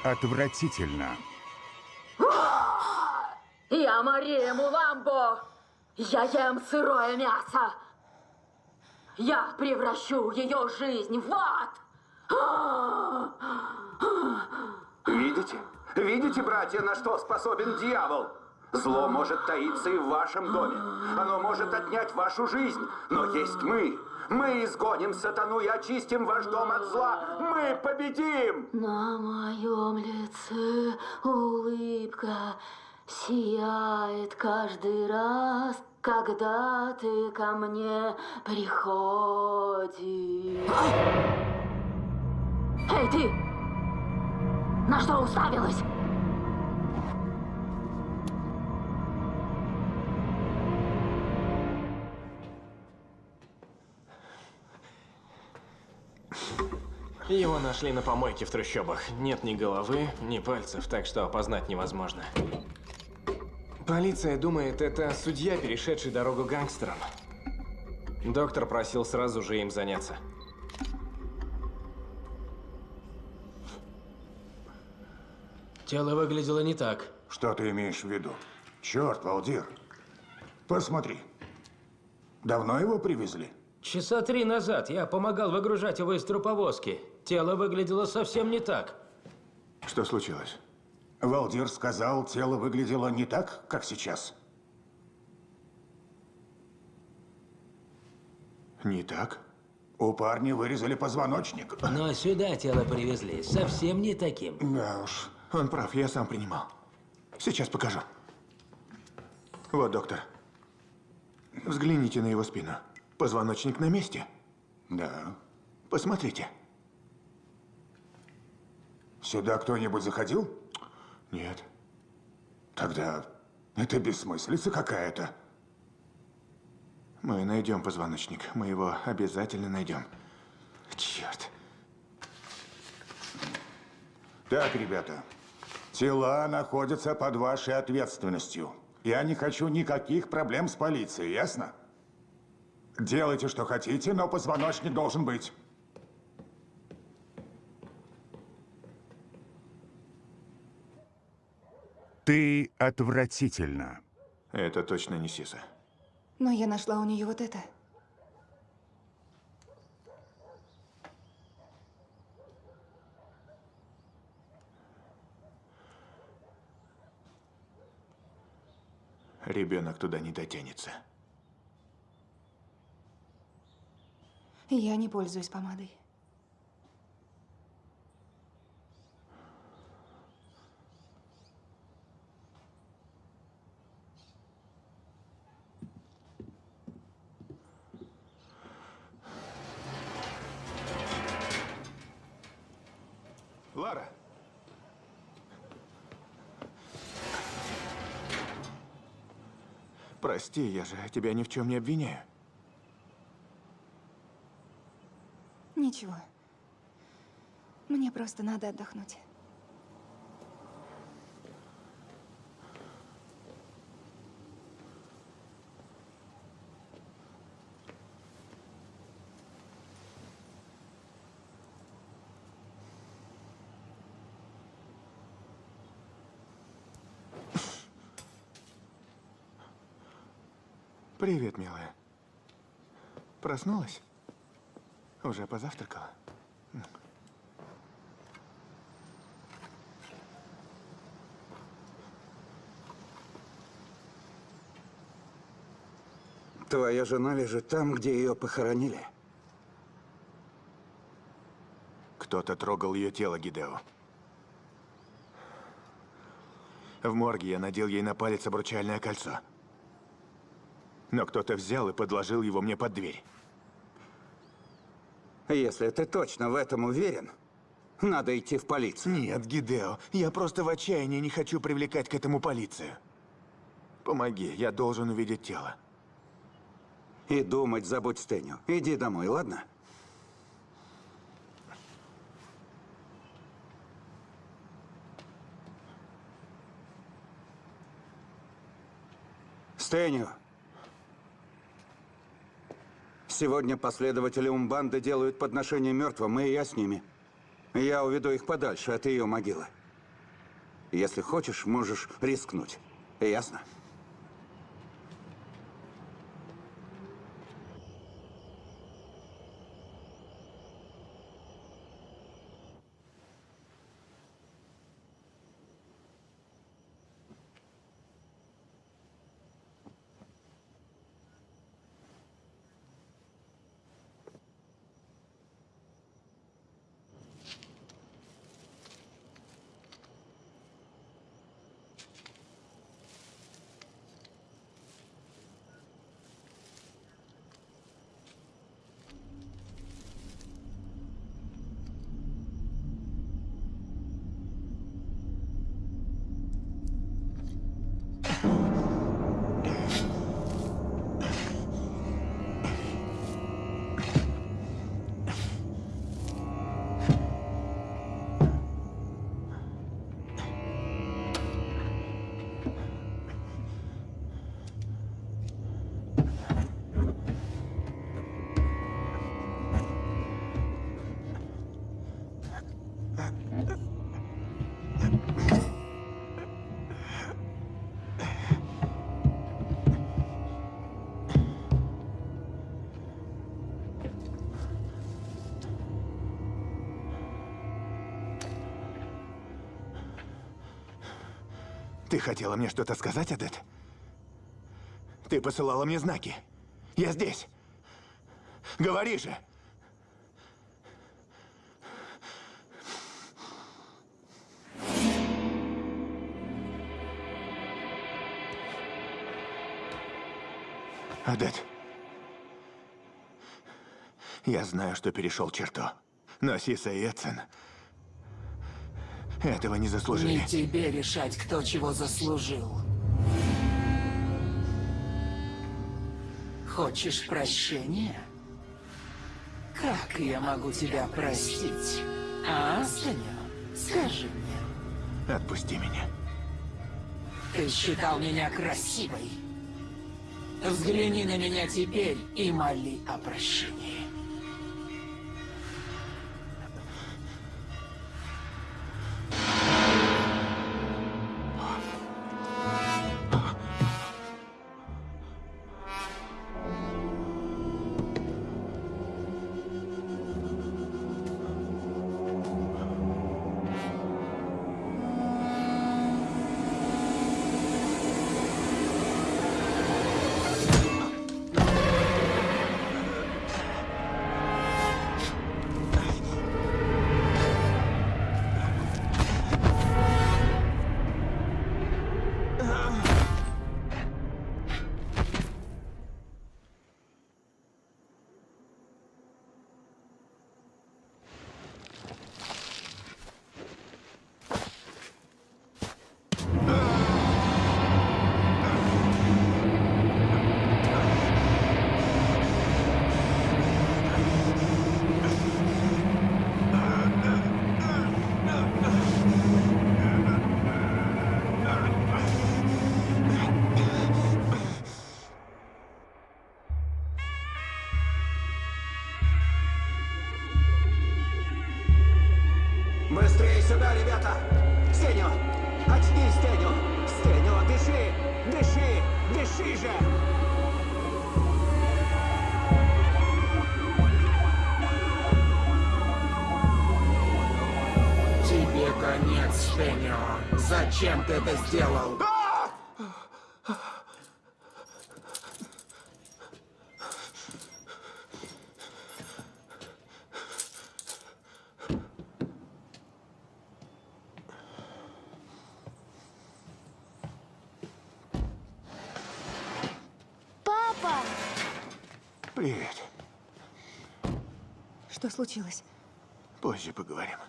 Ты отвратительна. Я Мария Муламбо. Я ем сырое мясо. Я превращу ее жизнь в ад. Видите? Видите, братья, на что способен дьявол? Зло может таиться и в вашем доме. Оно может отнять вашу жизнь. Но есть мы. Мы изгоним сатану и очистим ваш дом от зла. Мы победим! На моем лице улыбка сияет каждый раз, когда ты ко мне приходишь. Эй, ты! На что уставилась? Его нашли на помойке в трущобах. Нет ни головы, ни пальцев, так что опознать невозможно. Полиция думает, это судья, перешедший дорогу гангстерам. Доктор просил сразу же им заняться. Тело выглядело не так. Что ты имеешь в виду? Черт, Валдир. Посмотри. Давно его привезли? Часа три назад я помогал выгружать его из труповозки. Тело выглядело совсем не так. Что случилось? Валдир сказал, тело выглядело не так, как сейчас. Не так? У парня вырезали позвоночник. Но сюда тело привезли совсем не таким. Да уж, он прав, я сам принимал. Сейчас покажу. Вот, доктор. Взгляните на его спину. Позвоночник на месте. Да. Посмотрите. Сюда кто-нибудь заходил? Нет. Тогда это бессмыслица какая-то. Мы найдем позвоночник. Мы его обязательно найдем. Черт. Так, ребята, тела находятся под вашей ответственностью. Я не хочу никаких проблем с полицией, ясно? Делайте, что хотите, но позвоночник должен быть. Ты отвратительно. Это точно не Сиса. Но я нашла у нее вот это. Ребенок туда не дотянется. Я не пользуюсь помадой. Лара! Прости, я же тебя ни в чем не обвиняю. Ничего. Мне просто надо отдохнуть. Привет, милая. Проснулась? Уже позавтракала? Твоя жена лежит там, где ее похоронили. Кто-то трогал ее тело, Гидео. В морге я надел ей на палец обручальное кольцо. Но кто-то взял и подложил его мне под дверь. Если ты точно в этом уверен, надо идти в полицию. Нет, Гидео, я просто в отчаянии не хочу привлекать к этому полицию. Помоги, я должен увидеть тело. И думать забудь Стеню. Иди домой, ладно? Стеню. Сегодня последователи Умбанды делают подношение мертвым, и я с ними. Я уведу их подальше от ее могилы. Если хочешь, можешь рискнуть. Ясно? Хотела мне что-то сказать, Адет? Ты посылала мне знаки. Я здесь. Говори же. Адет. Я знаю, что перешел черту. Но Сиса и Эдсон этого не заслужили. Не тебе решать, кто чего заслужил. Хочешь прощения? Как я могу тебя простить? А, Станя? Скажи мне. Отпусти меня. Ты считал меня красивой. Взгляни на меня теперь и моли о прощении. Это сделал? Папа! Привет. Что случилось? Позже поговорим.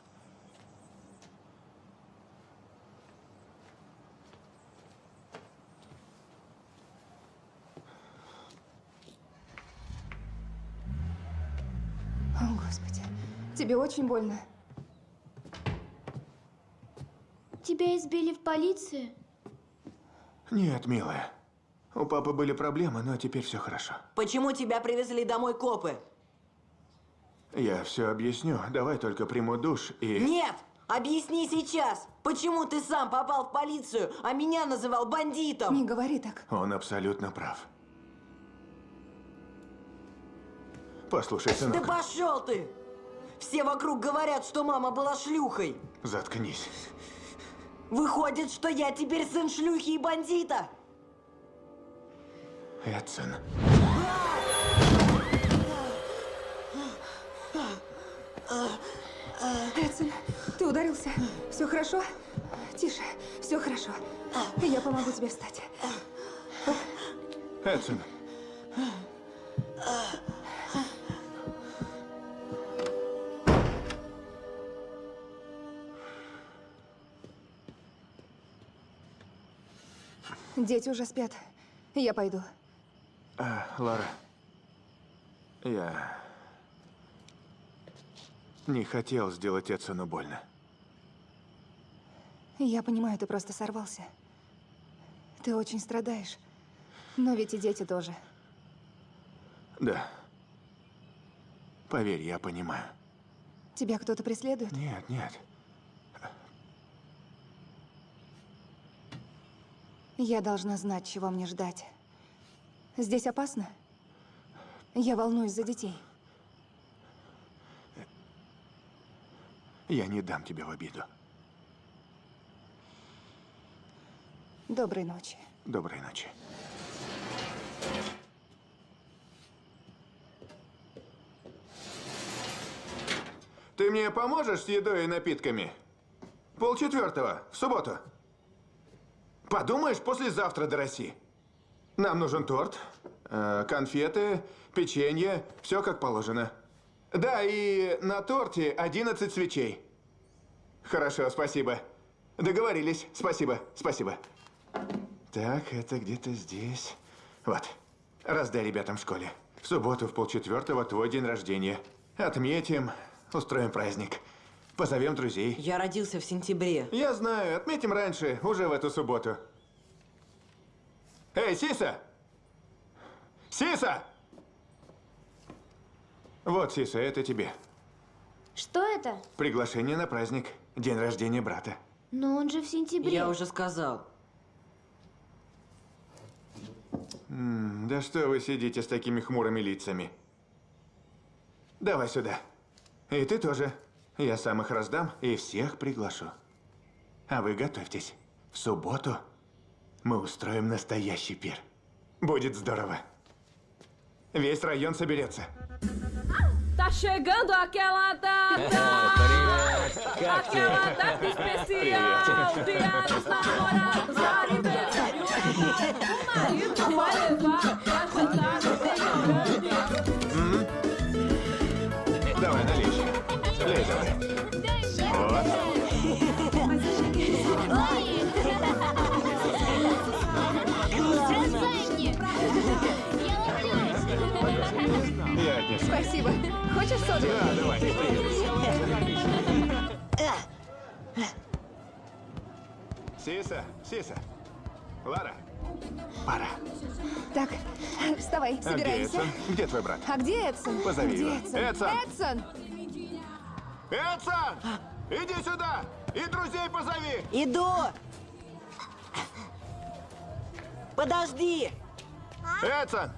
Тебе очень больно? Тебя избили в полиции? Нет, милая. У папы были проблемы, но теперь все хорошо. Почему тебя привезли домой копы? Я все объясню. Давай только приму душ и... Нет! Объясни сейчас! Почему ты сам попал в полицию, а меня называл бандитом? Не говори так. Он абсолютно прав. Послушай, сынок, Да пошел ты! Все вокруг говорят, что мама была шлюхой. заткнись. Выходит, что я теперь сын шлюхи и бандита. Эдсон. Эдсон, ты ударился? Все хорошо? Тише, все хорошо. Я помогу тебе встать. Эдсон. Дети уже спят. Я пойду. А, Лара. Я... Не хотел сделать Эдсону больно. Я понимаю, ты просто сорвался. Ты очень страдаешь. Но ведь и дети тоже. Да. Поверь, я понимаю. Тебя кто-то преследует? Нет, нет. Я должна знать, чего мне ждать. Здесь опасно? Я волнуюсь за детей. Я не дам тебя в обиду. Доброй ночи. Доброй ночи. Ты мне поможешь с едой и напитками? Полчетвертого, в субботу. Подумаешь, послезавтра до России. Нам нужен торт, э, конфеты, печенье, все как положено. Да, и на торте 11 свечей. Хорошо, спасибо. Договорились. Спасибо, спасибо. Так, это где-то здесь. Вот. Раздай ребятам в школе. В субботу в полчетвертого твой день рождения. Отметим, устроим праздник. Позовем друзей. Я родился в сентябре. Я знаю, отметим раньше, уже в эту субботу. Эй, Сиса! Сиса! Вот, Сиса, это тебе. Что это? Приглашение на праздник. День рождения брата. Но он же в сентябре. Я уже сказал. М, да что вы сидите с такими хмурыми лицами? Давай сюда. И ты тоже. Я сам их раздам и всех приглашу. А вы готовьтесь. В субботу мы устроим настоящий пир. Будет здорово. Весь район соберется. Tá chegando aquela data! aquela data especial! Dia dos namorados, aniversário! O marido vai Спасибо. Хочешь соду? Да, давай. Сиса, Сиса. Лара, пора. Так, вставай, А где собираемся. Эдсон? Где твой брат? А где Эдсон? Позови где его. Эдсон? Эдсон! Эдсон! Эдсон! Иди сюда! И друзей позови! Иду! Подожди! Эдсон!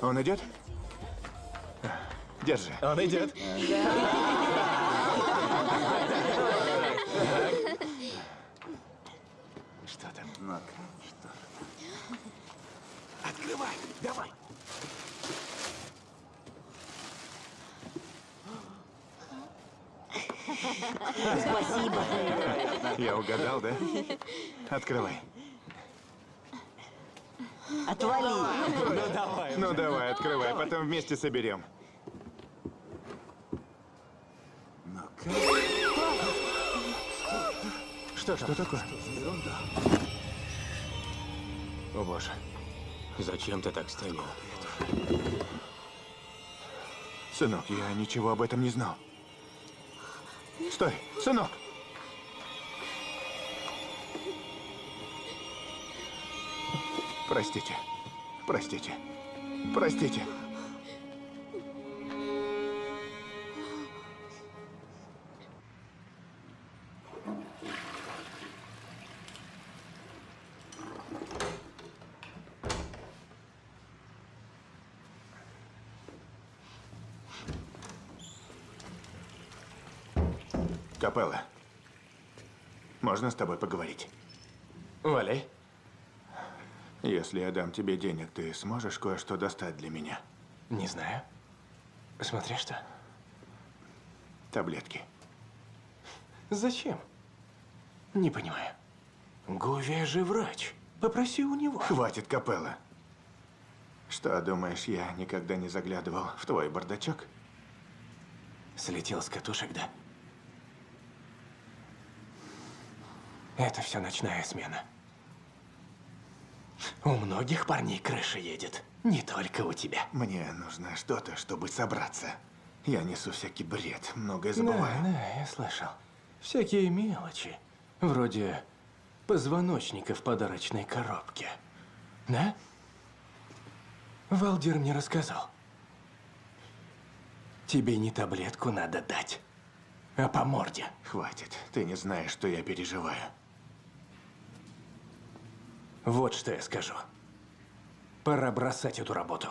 Он идет? Держи. Он идет. Что там? Ну, что? Открывай, давай. Спасибо. Я угадал, да? Открывай. Отвали. Ну давай. Ну давай, открывай, потом вместе соберем. Что, что такое? О боже, зачем ты так стрелял? Сынок, я ничего об этом не знал. Стой, сынок! Простите, простите, простите. Капелла, можно с тобой поговорить? Валяй. Если я дам тебе денег, ты сможешь кое-что достать для меня? Не знаю. Смотри что. Таблетки. Зачем? Не понимаю. Гувия же врач. Попроси у него. Хватит, Капелла. Что, думаешь, я никогда не заглядывал в твой бардачок? Слетел с катушек, да? Это все ночная смена. У многих парней крыша едет. Не только у тебя. Мне нужно что-то, чтобы собраться. Я несу всякий бред, многое забываю. Да, да, я слышал. Всякие мелочи. Вроде позвоночника в подарочной коробке. Да? Валдир мне рассказал. Тебе не таблетку надо дать, а по морде. Хватит, ты не знаешь, что я переживаю. Вот что я скажу. Пора бросать эту работу.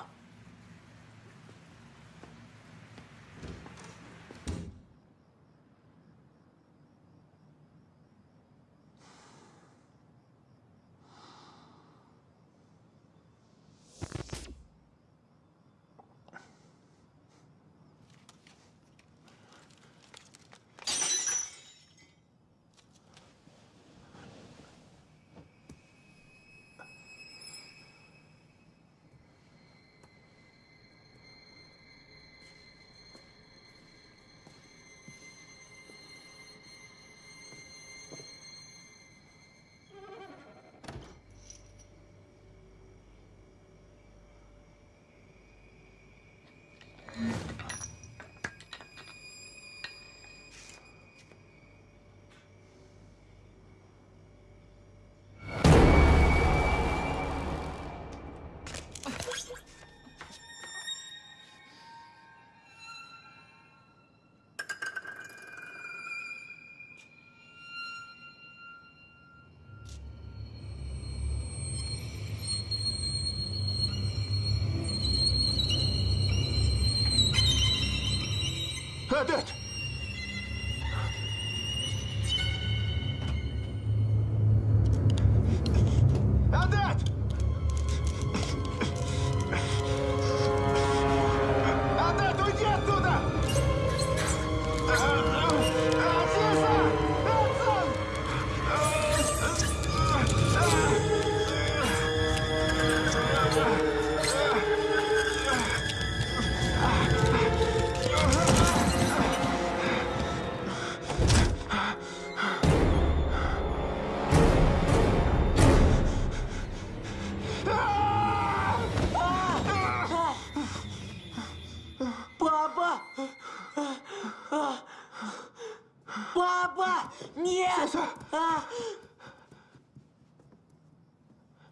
Адет!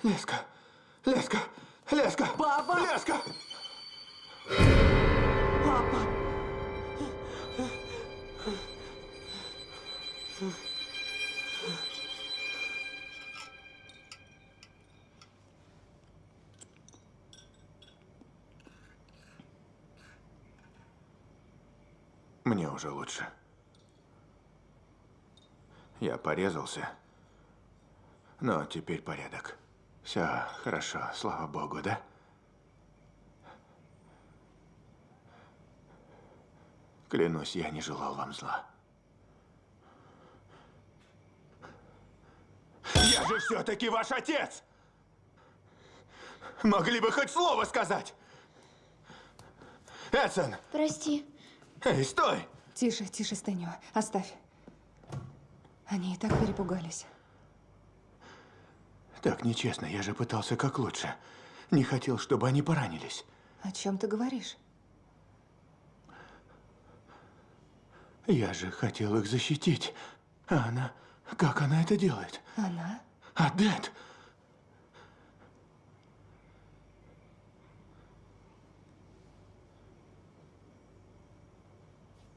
Леска! Леска! Леска! Папа! Леска! Папа! Мне уже лучше. Я порезался, но теперь порядок. Все хорошо, слава богу, да? Клянусь, я не желал вам зла. Я же все-таки ваш отец! Могли бы хоть слово сказать! Эдсон! Прости. Эй, стой! Тише, тише, Стэню. Оставь. Они и так перепугались. Так нечестно, я же пытался как лучше. Не хотел, чтобы они поранились. О чем ты говоришь? Я же хотел их защитить. А она... Как она это делает? Она? Адет!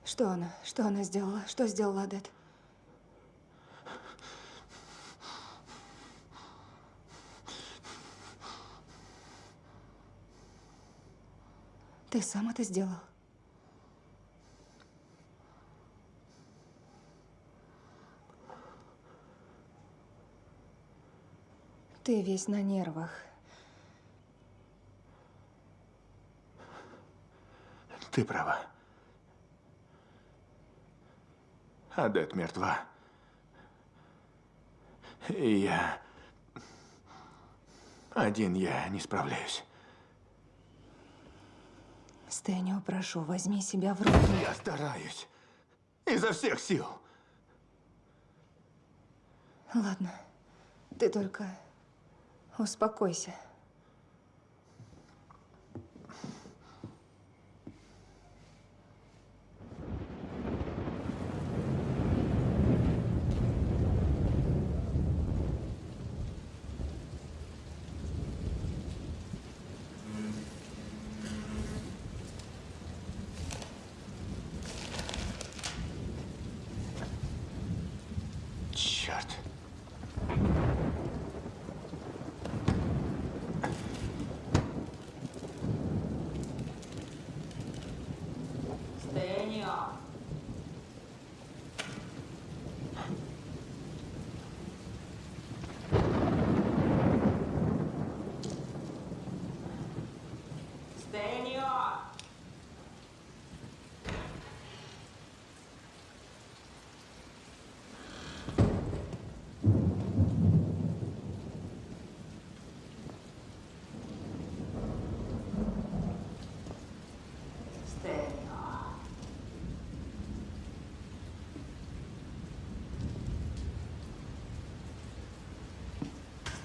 Что она? Что она сделала? Что сделала Адет? Ты сам это сделал? Ты весь на нервах. Ты права. Адет мертва. И я... Один я не справляюсь. Стэнио, прошу, возьми себя в руки. Я стараюсь. Изо всех сил. Ладно. Ты только успокойся. Черт. Стэнио. Стэнио.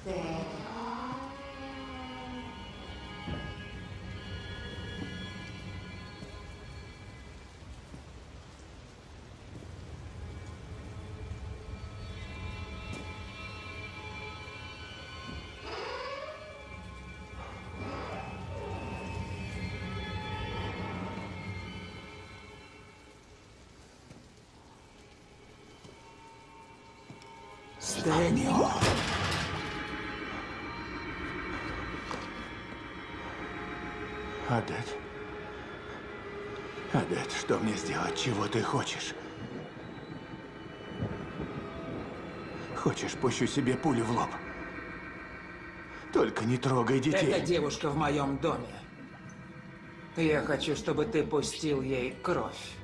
Стэнио. Стэнио. Адет. Адет, что мне сделать? Чего ты хочешь? Хочешь, пущу себе пулю в лоб? Только не трогай детей. Эта девушка в моем доме. Я хочу, чтобы ты пустил ей кровь.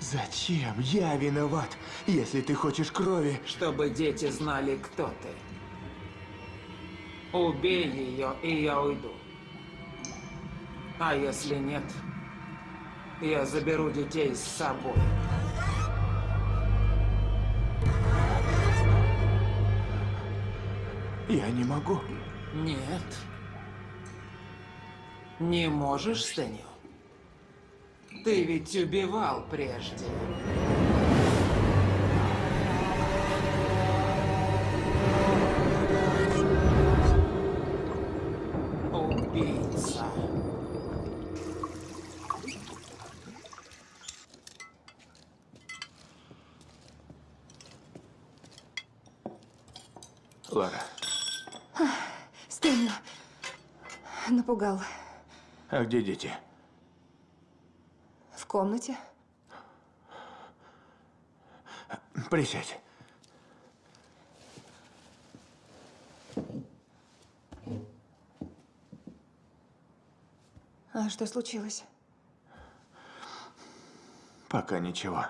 Зачем? Я виноват, если ты хочешь крови. Чтобы дети знали, кто ты. Убей ее, и я уйду. А если нет, я заберу детей с собой. Я не могу. Нет. Не можешь, Стэнио? Ты ведь убивал прежде. Убийца. Лара, Стэнио. Напугал. а где дети? В комнате. Присядь. А что случилось? Пока ничего.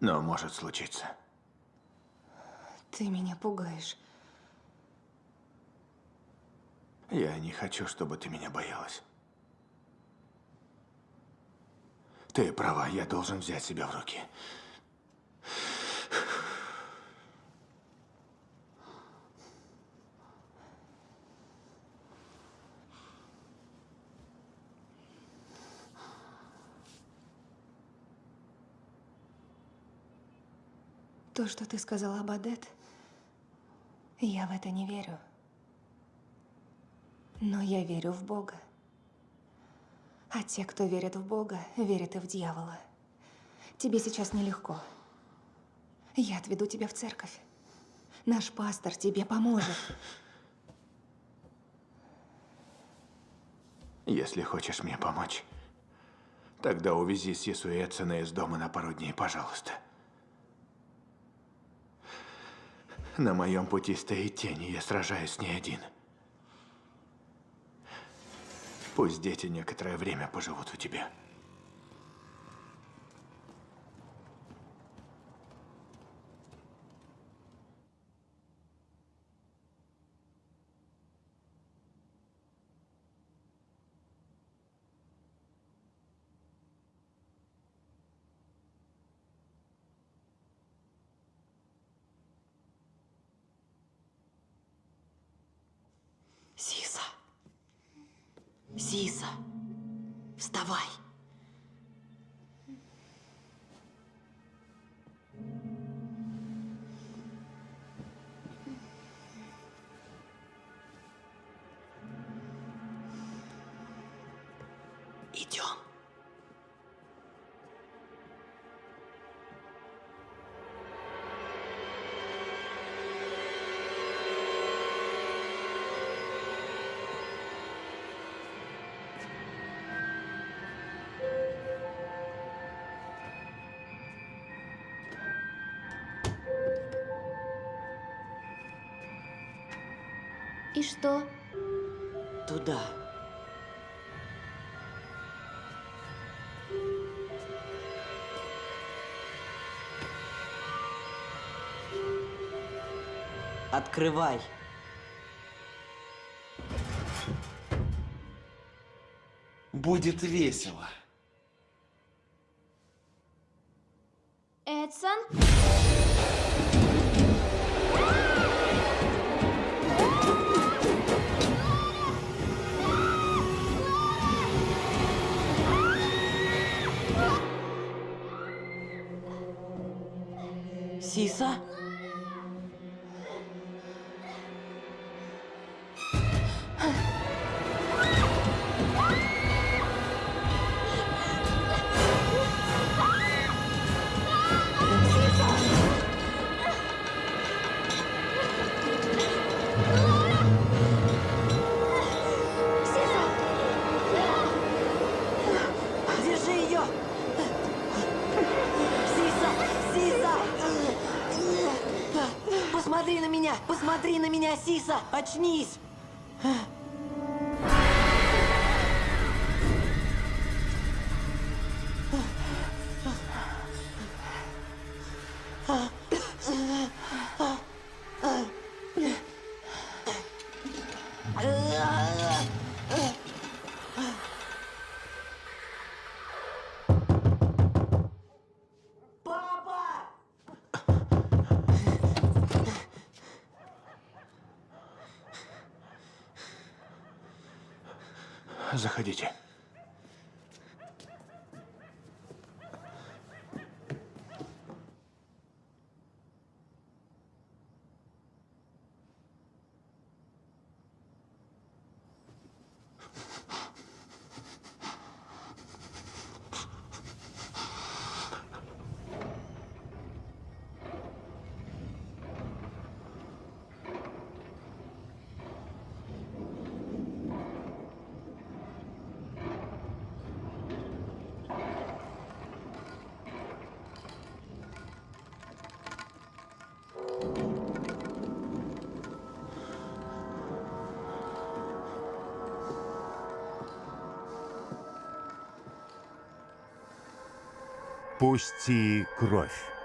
Но может случиться. Ты меня пугаешь. Я не хочу, чтобы ты меня боялась. Ты права, я должен взять себя в руки. То, что ты сказала об Адет, я в это не верю. Но я верю в Бога. А те, кто верит в Бога, верят и в дьявола. Тебе сейчас нелегко. Я отведу тебя в церковь. Наш пастор тебе поможет. Если хочешь мне помочь, тогда увези Сису и Эдсона из дома на пару дней, пожалуйста. На моем пути стоит тень, и я сражаюсь с ней один. Пусть дети некоторое время поживут у тебя. Идем. И что? Туда. Открывай. Будет весело. Сиса! Очнись! Пусти кровь.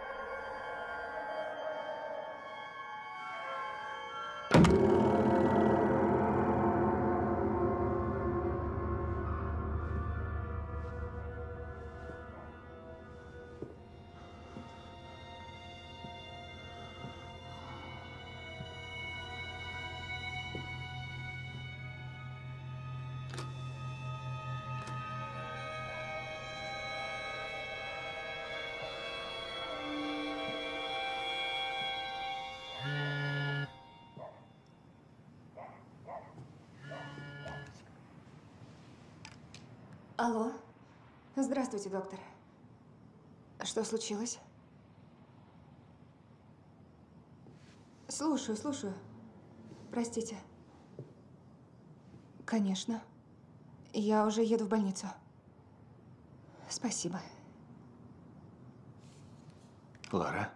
Алло. Здравствуйте, доктор. Что случилось? Слушаю, слушаю. Простите. Конечно. Я уже еду в больницу. Спасибо. Лара?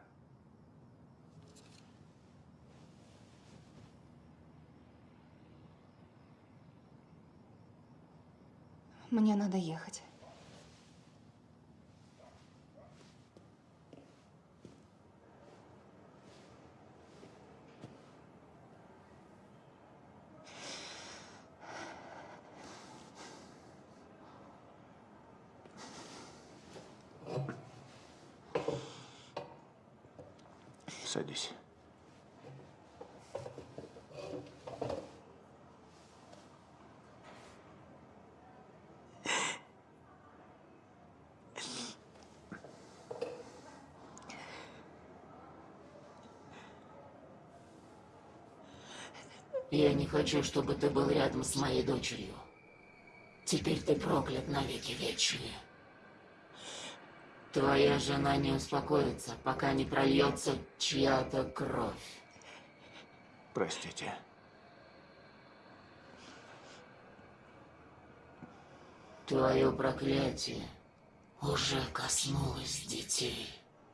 Мне надо ехать. Садись. Я не хочу, чтобы ты был рядом с моей дочерью. Теперь ты проклят навеки вечные. Твоя жена не успокоится, пока не прольется чья-то кровь. Простите. Твое проклятие уже коснулось детей.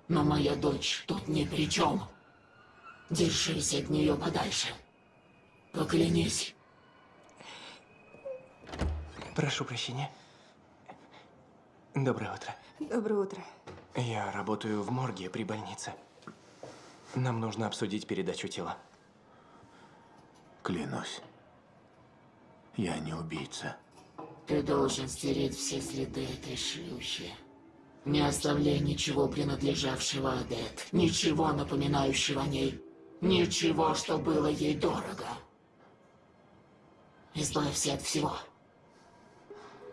Но моя дочь тут ни при чем. Держись от нее подальше. Поклянись. Прошу прощения. Доброе утро. Доброе утро. Я работаю в морге при больнице. Нам нужно обсудить передачу тела. Клянусь. Я не убийца. Ты должен стереть все следы этой шлюхи. Не оставляй ничего, принадлежавшего Адет. Ничего, напоминающего о ней. Ничего, что было ей дорого. Избавься от всего.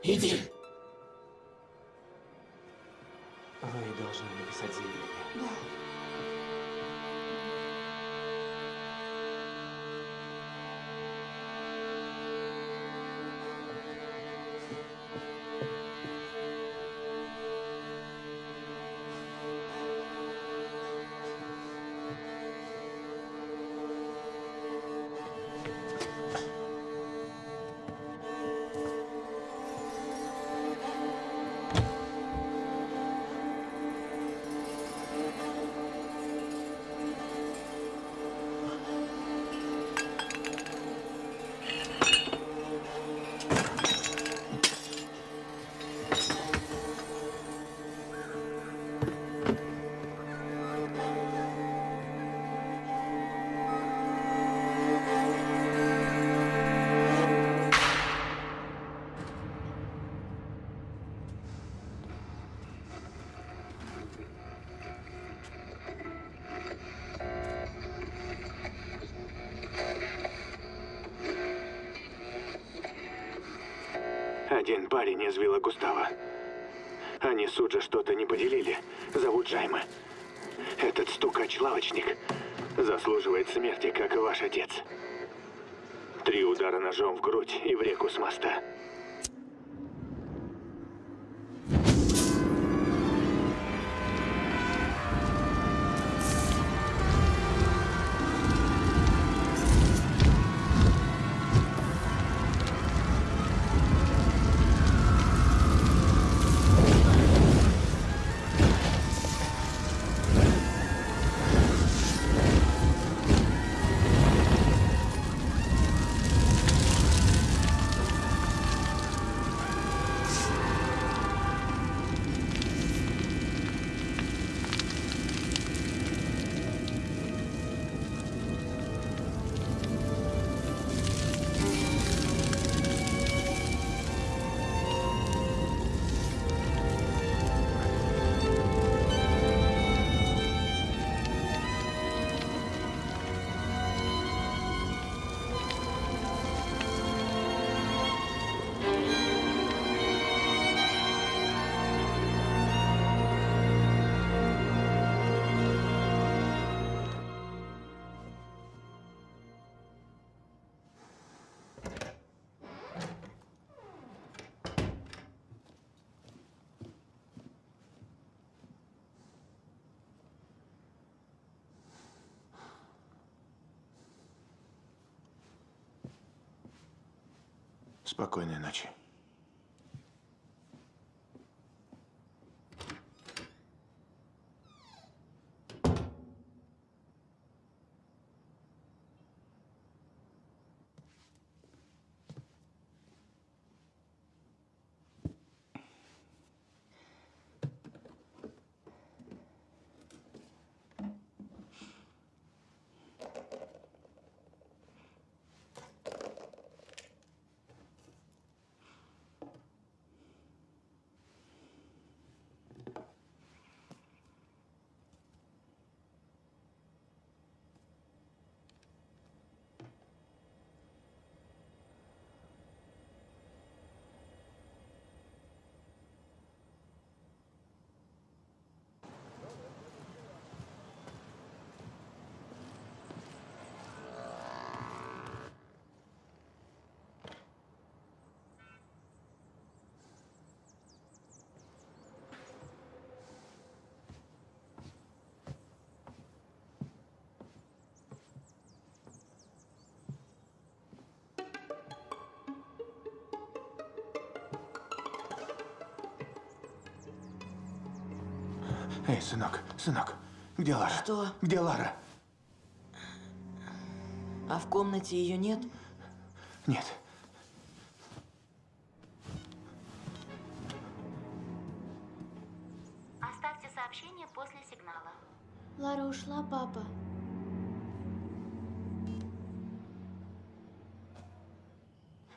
Иди. Вы должны написать заявление. Да. Парень из вилла Густава. Они с Суджа что-то не поделили. Зовут Джайма. Этот стукач-лавочник заслуживает смерти, как и ваш отец. Три удара ножом в грудь и в реку с моста. Спокойной ночи. Эй, сынок, сынок, где Лара? Что? Где Лара? А в комнате ее нет? Нет. Оставьте сообщение после сигнала. Лара ушла, папа.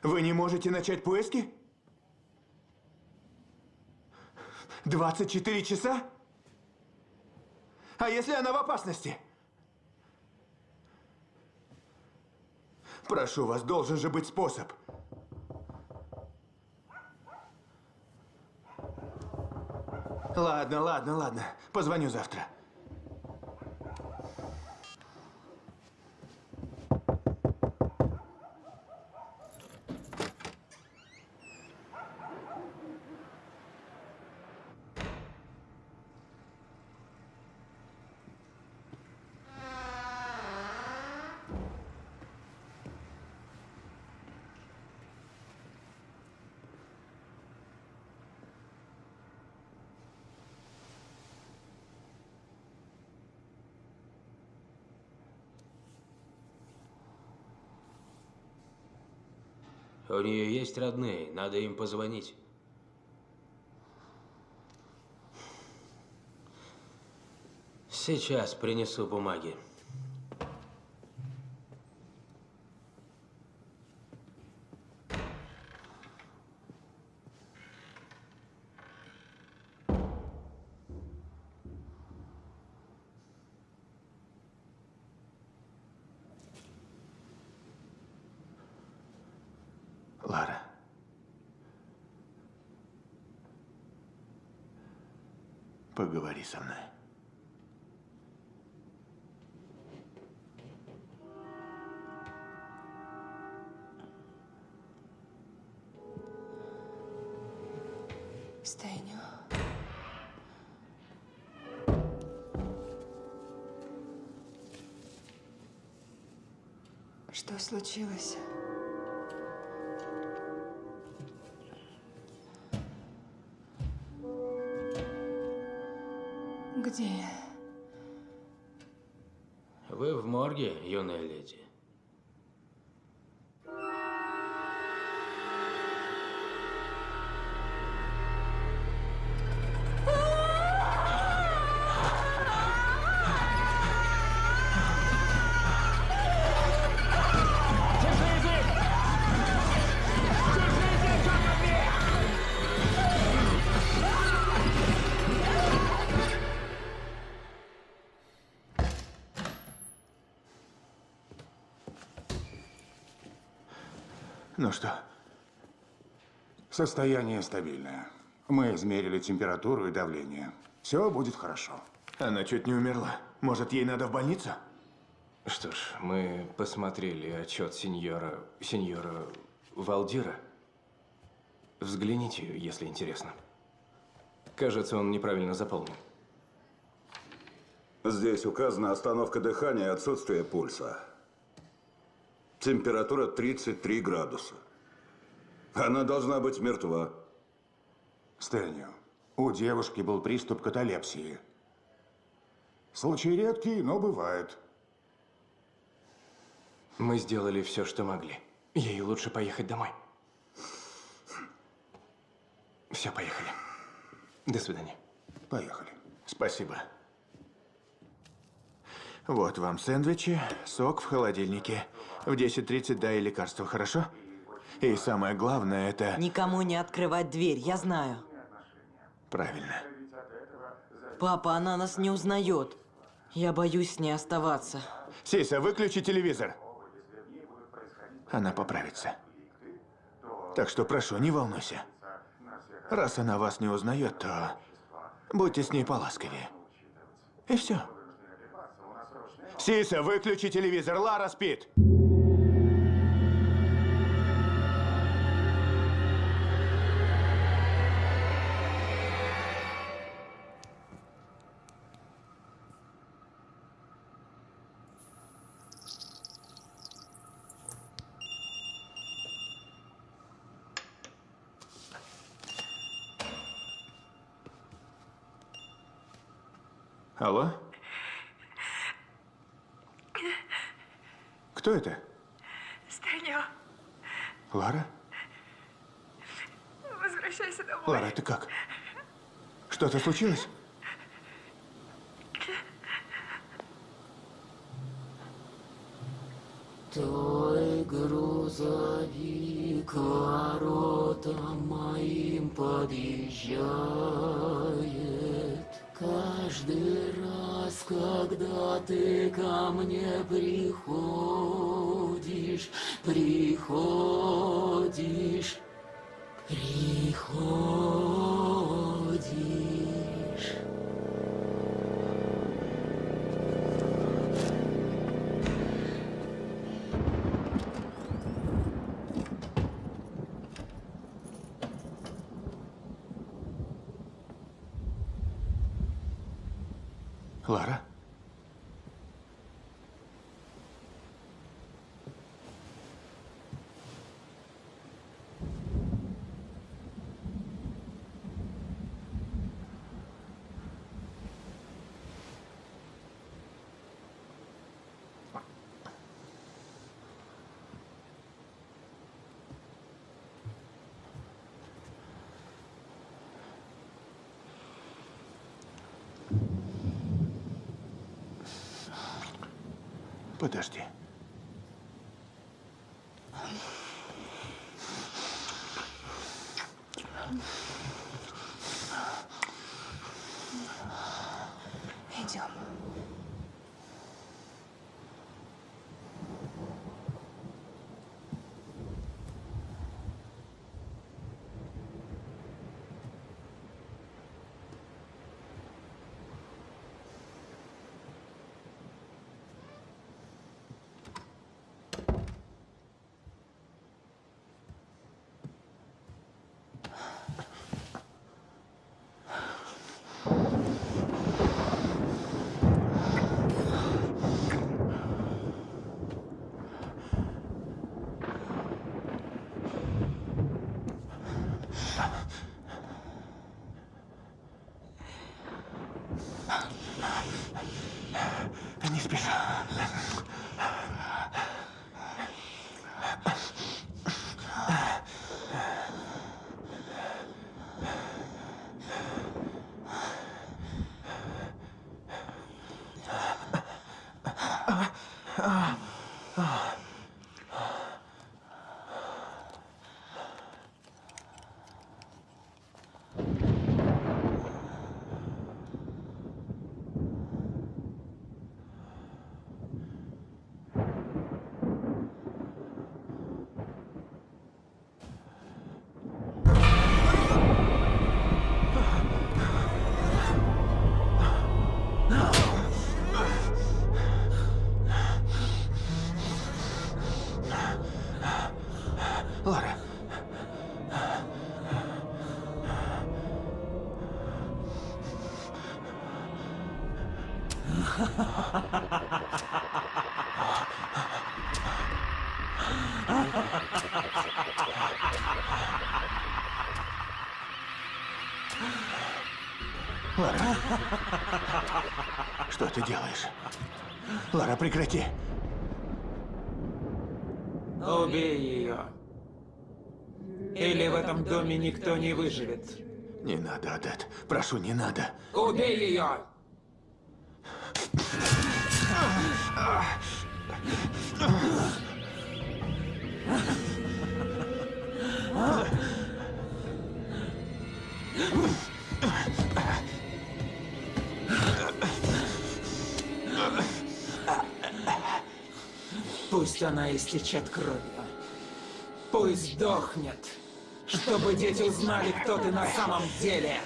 Вы не можете начать поиски? 24 часа? А если она в опасности? Прошу вас, должен же быть способ. Ладно, ладно, ладно. Позвоню завтра. У нее есть родные, надо им позвонить. Сейчас принесу бумаги. Лара. Поговори со мной. Стэню. Что случилось? Я? Вы в морге, юная леди. Ну что? Состояние стабильное. Мы измерили температуру и давление. Все будет хорошо. Она чуть не умерла. Может, ей надо в больницу? Что ж, мы посмотрели отчет сеньора... сеньора Валдира. Взгляните, если интересно. Кажется, он неправильно заполнен. Здесь указана остановка дыхания и отсутствие пульса. Температура 33 градуса. Она должна быть мертва. Стэнью, у девушки был приступ каталепсии. Случай редкий, но бывает. Мы сделали все, что могли. Ей лучше поехать домой. Все, поехали. До свидания. Поехали. Спасибо. Вот вам сэндвичи, сок в холодильнике. В 10.30 дай лекарство, хорошо? И самое главное это... Никому не открывать дверь, я знаю. Правильно. Папа, она нас не узнает. Я боюсь с ней оставаться. Сиса, выключи телевизор. Она поправится. Так что прошу, не волнуйся. Раз она вас не узнает, то будьте с ней поласковее. И все. Сиса, выключи телевизор, Лара спит. Алло? Кто это? Стэнью, Лара? возвращайся домой. Лара, ты как? Что-то случилось? Лара? Подожди. Лара. Что ты делаешь? Лара, прекрати. Убей ее. Или в этом доме никто не выживет. Не надо, Адет. Прошу, не надо. Убей ее! Пусть она истечет кровью. Пусть сдохнет, чтобы дети узнали, кто ты на самом деле.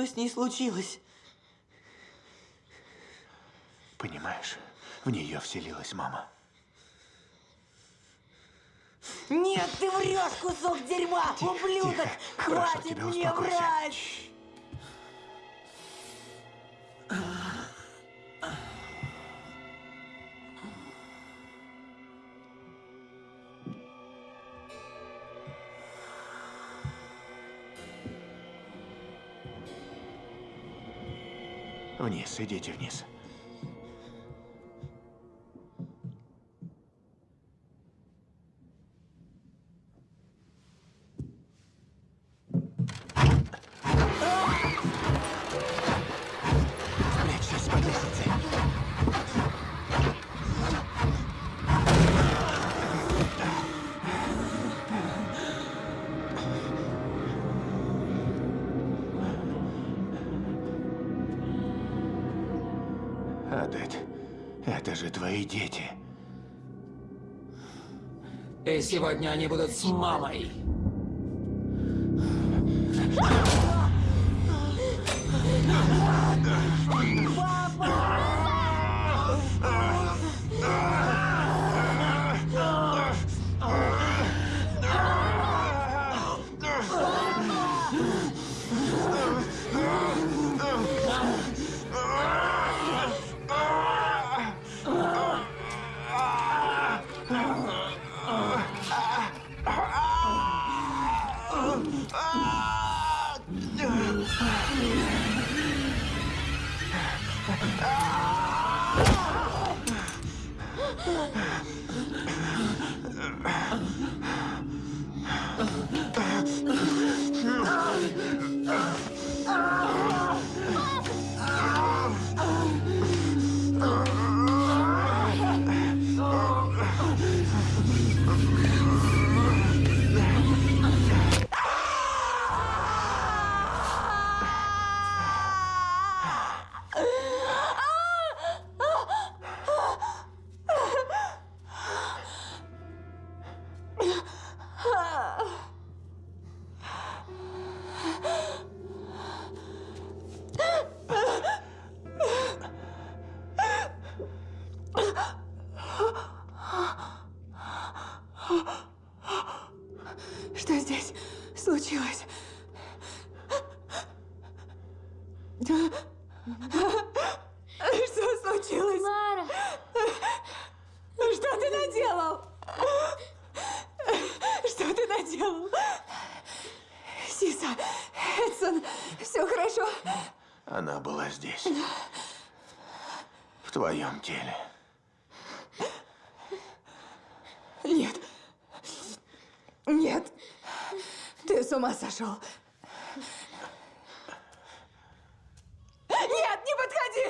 Что с ней случилось? Понимаешь, в нее вселилась мама. Нет, ты врешь, кусок дерьма! Тихо, Ублюдок! тихо. Прошу Хватит тебя, мне успокойся. врать! Адет, это же твои дети. И сегодня они будут с мамой. Ah! Сошел. Нет, не подходи!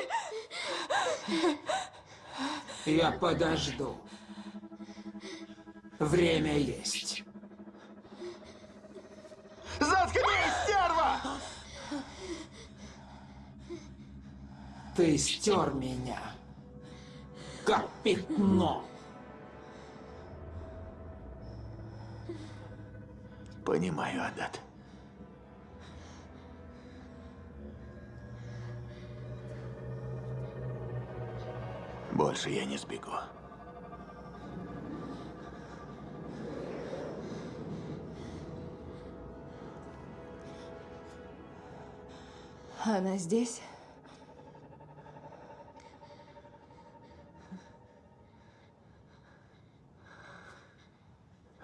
Я подожду. Время есть. Заткнись, стерва! Ты стер меня, как пятно. Больше я не сбегу. Она здесь?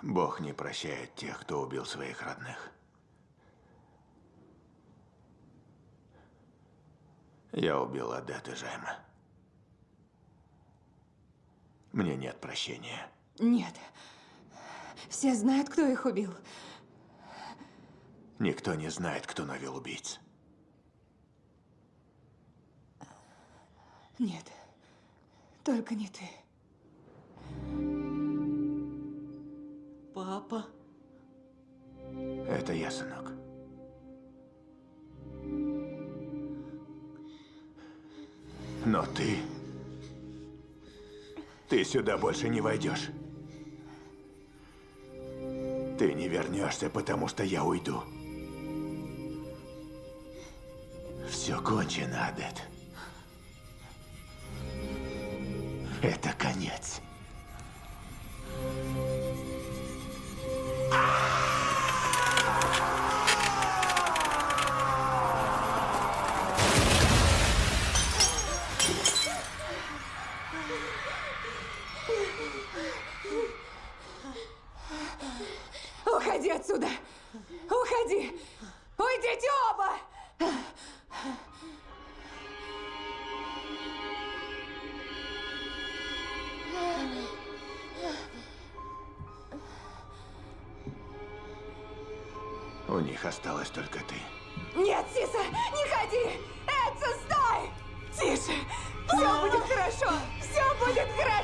Бог не прощает тех, кто убил своих родных. Я убил Адет и Жайма. Мне нет прощения. Нет. Все знают, кто их убил. Никто не знает, кто навел убийц. Нет. Только не ты. Папа? Это я, сынок. Но ты... Ты сюда больше не войдешь. Ты не вернешься, потому что я уйду. Все кончено, Адет. Это конец. Уходи отсюда! Уходи! Уйдите оба! У них осталась только ты. Нет, Сиса, не ходи! Эдсон, стой! Тише! Все будет хорошо! Все будет хорошо!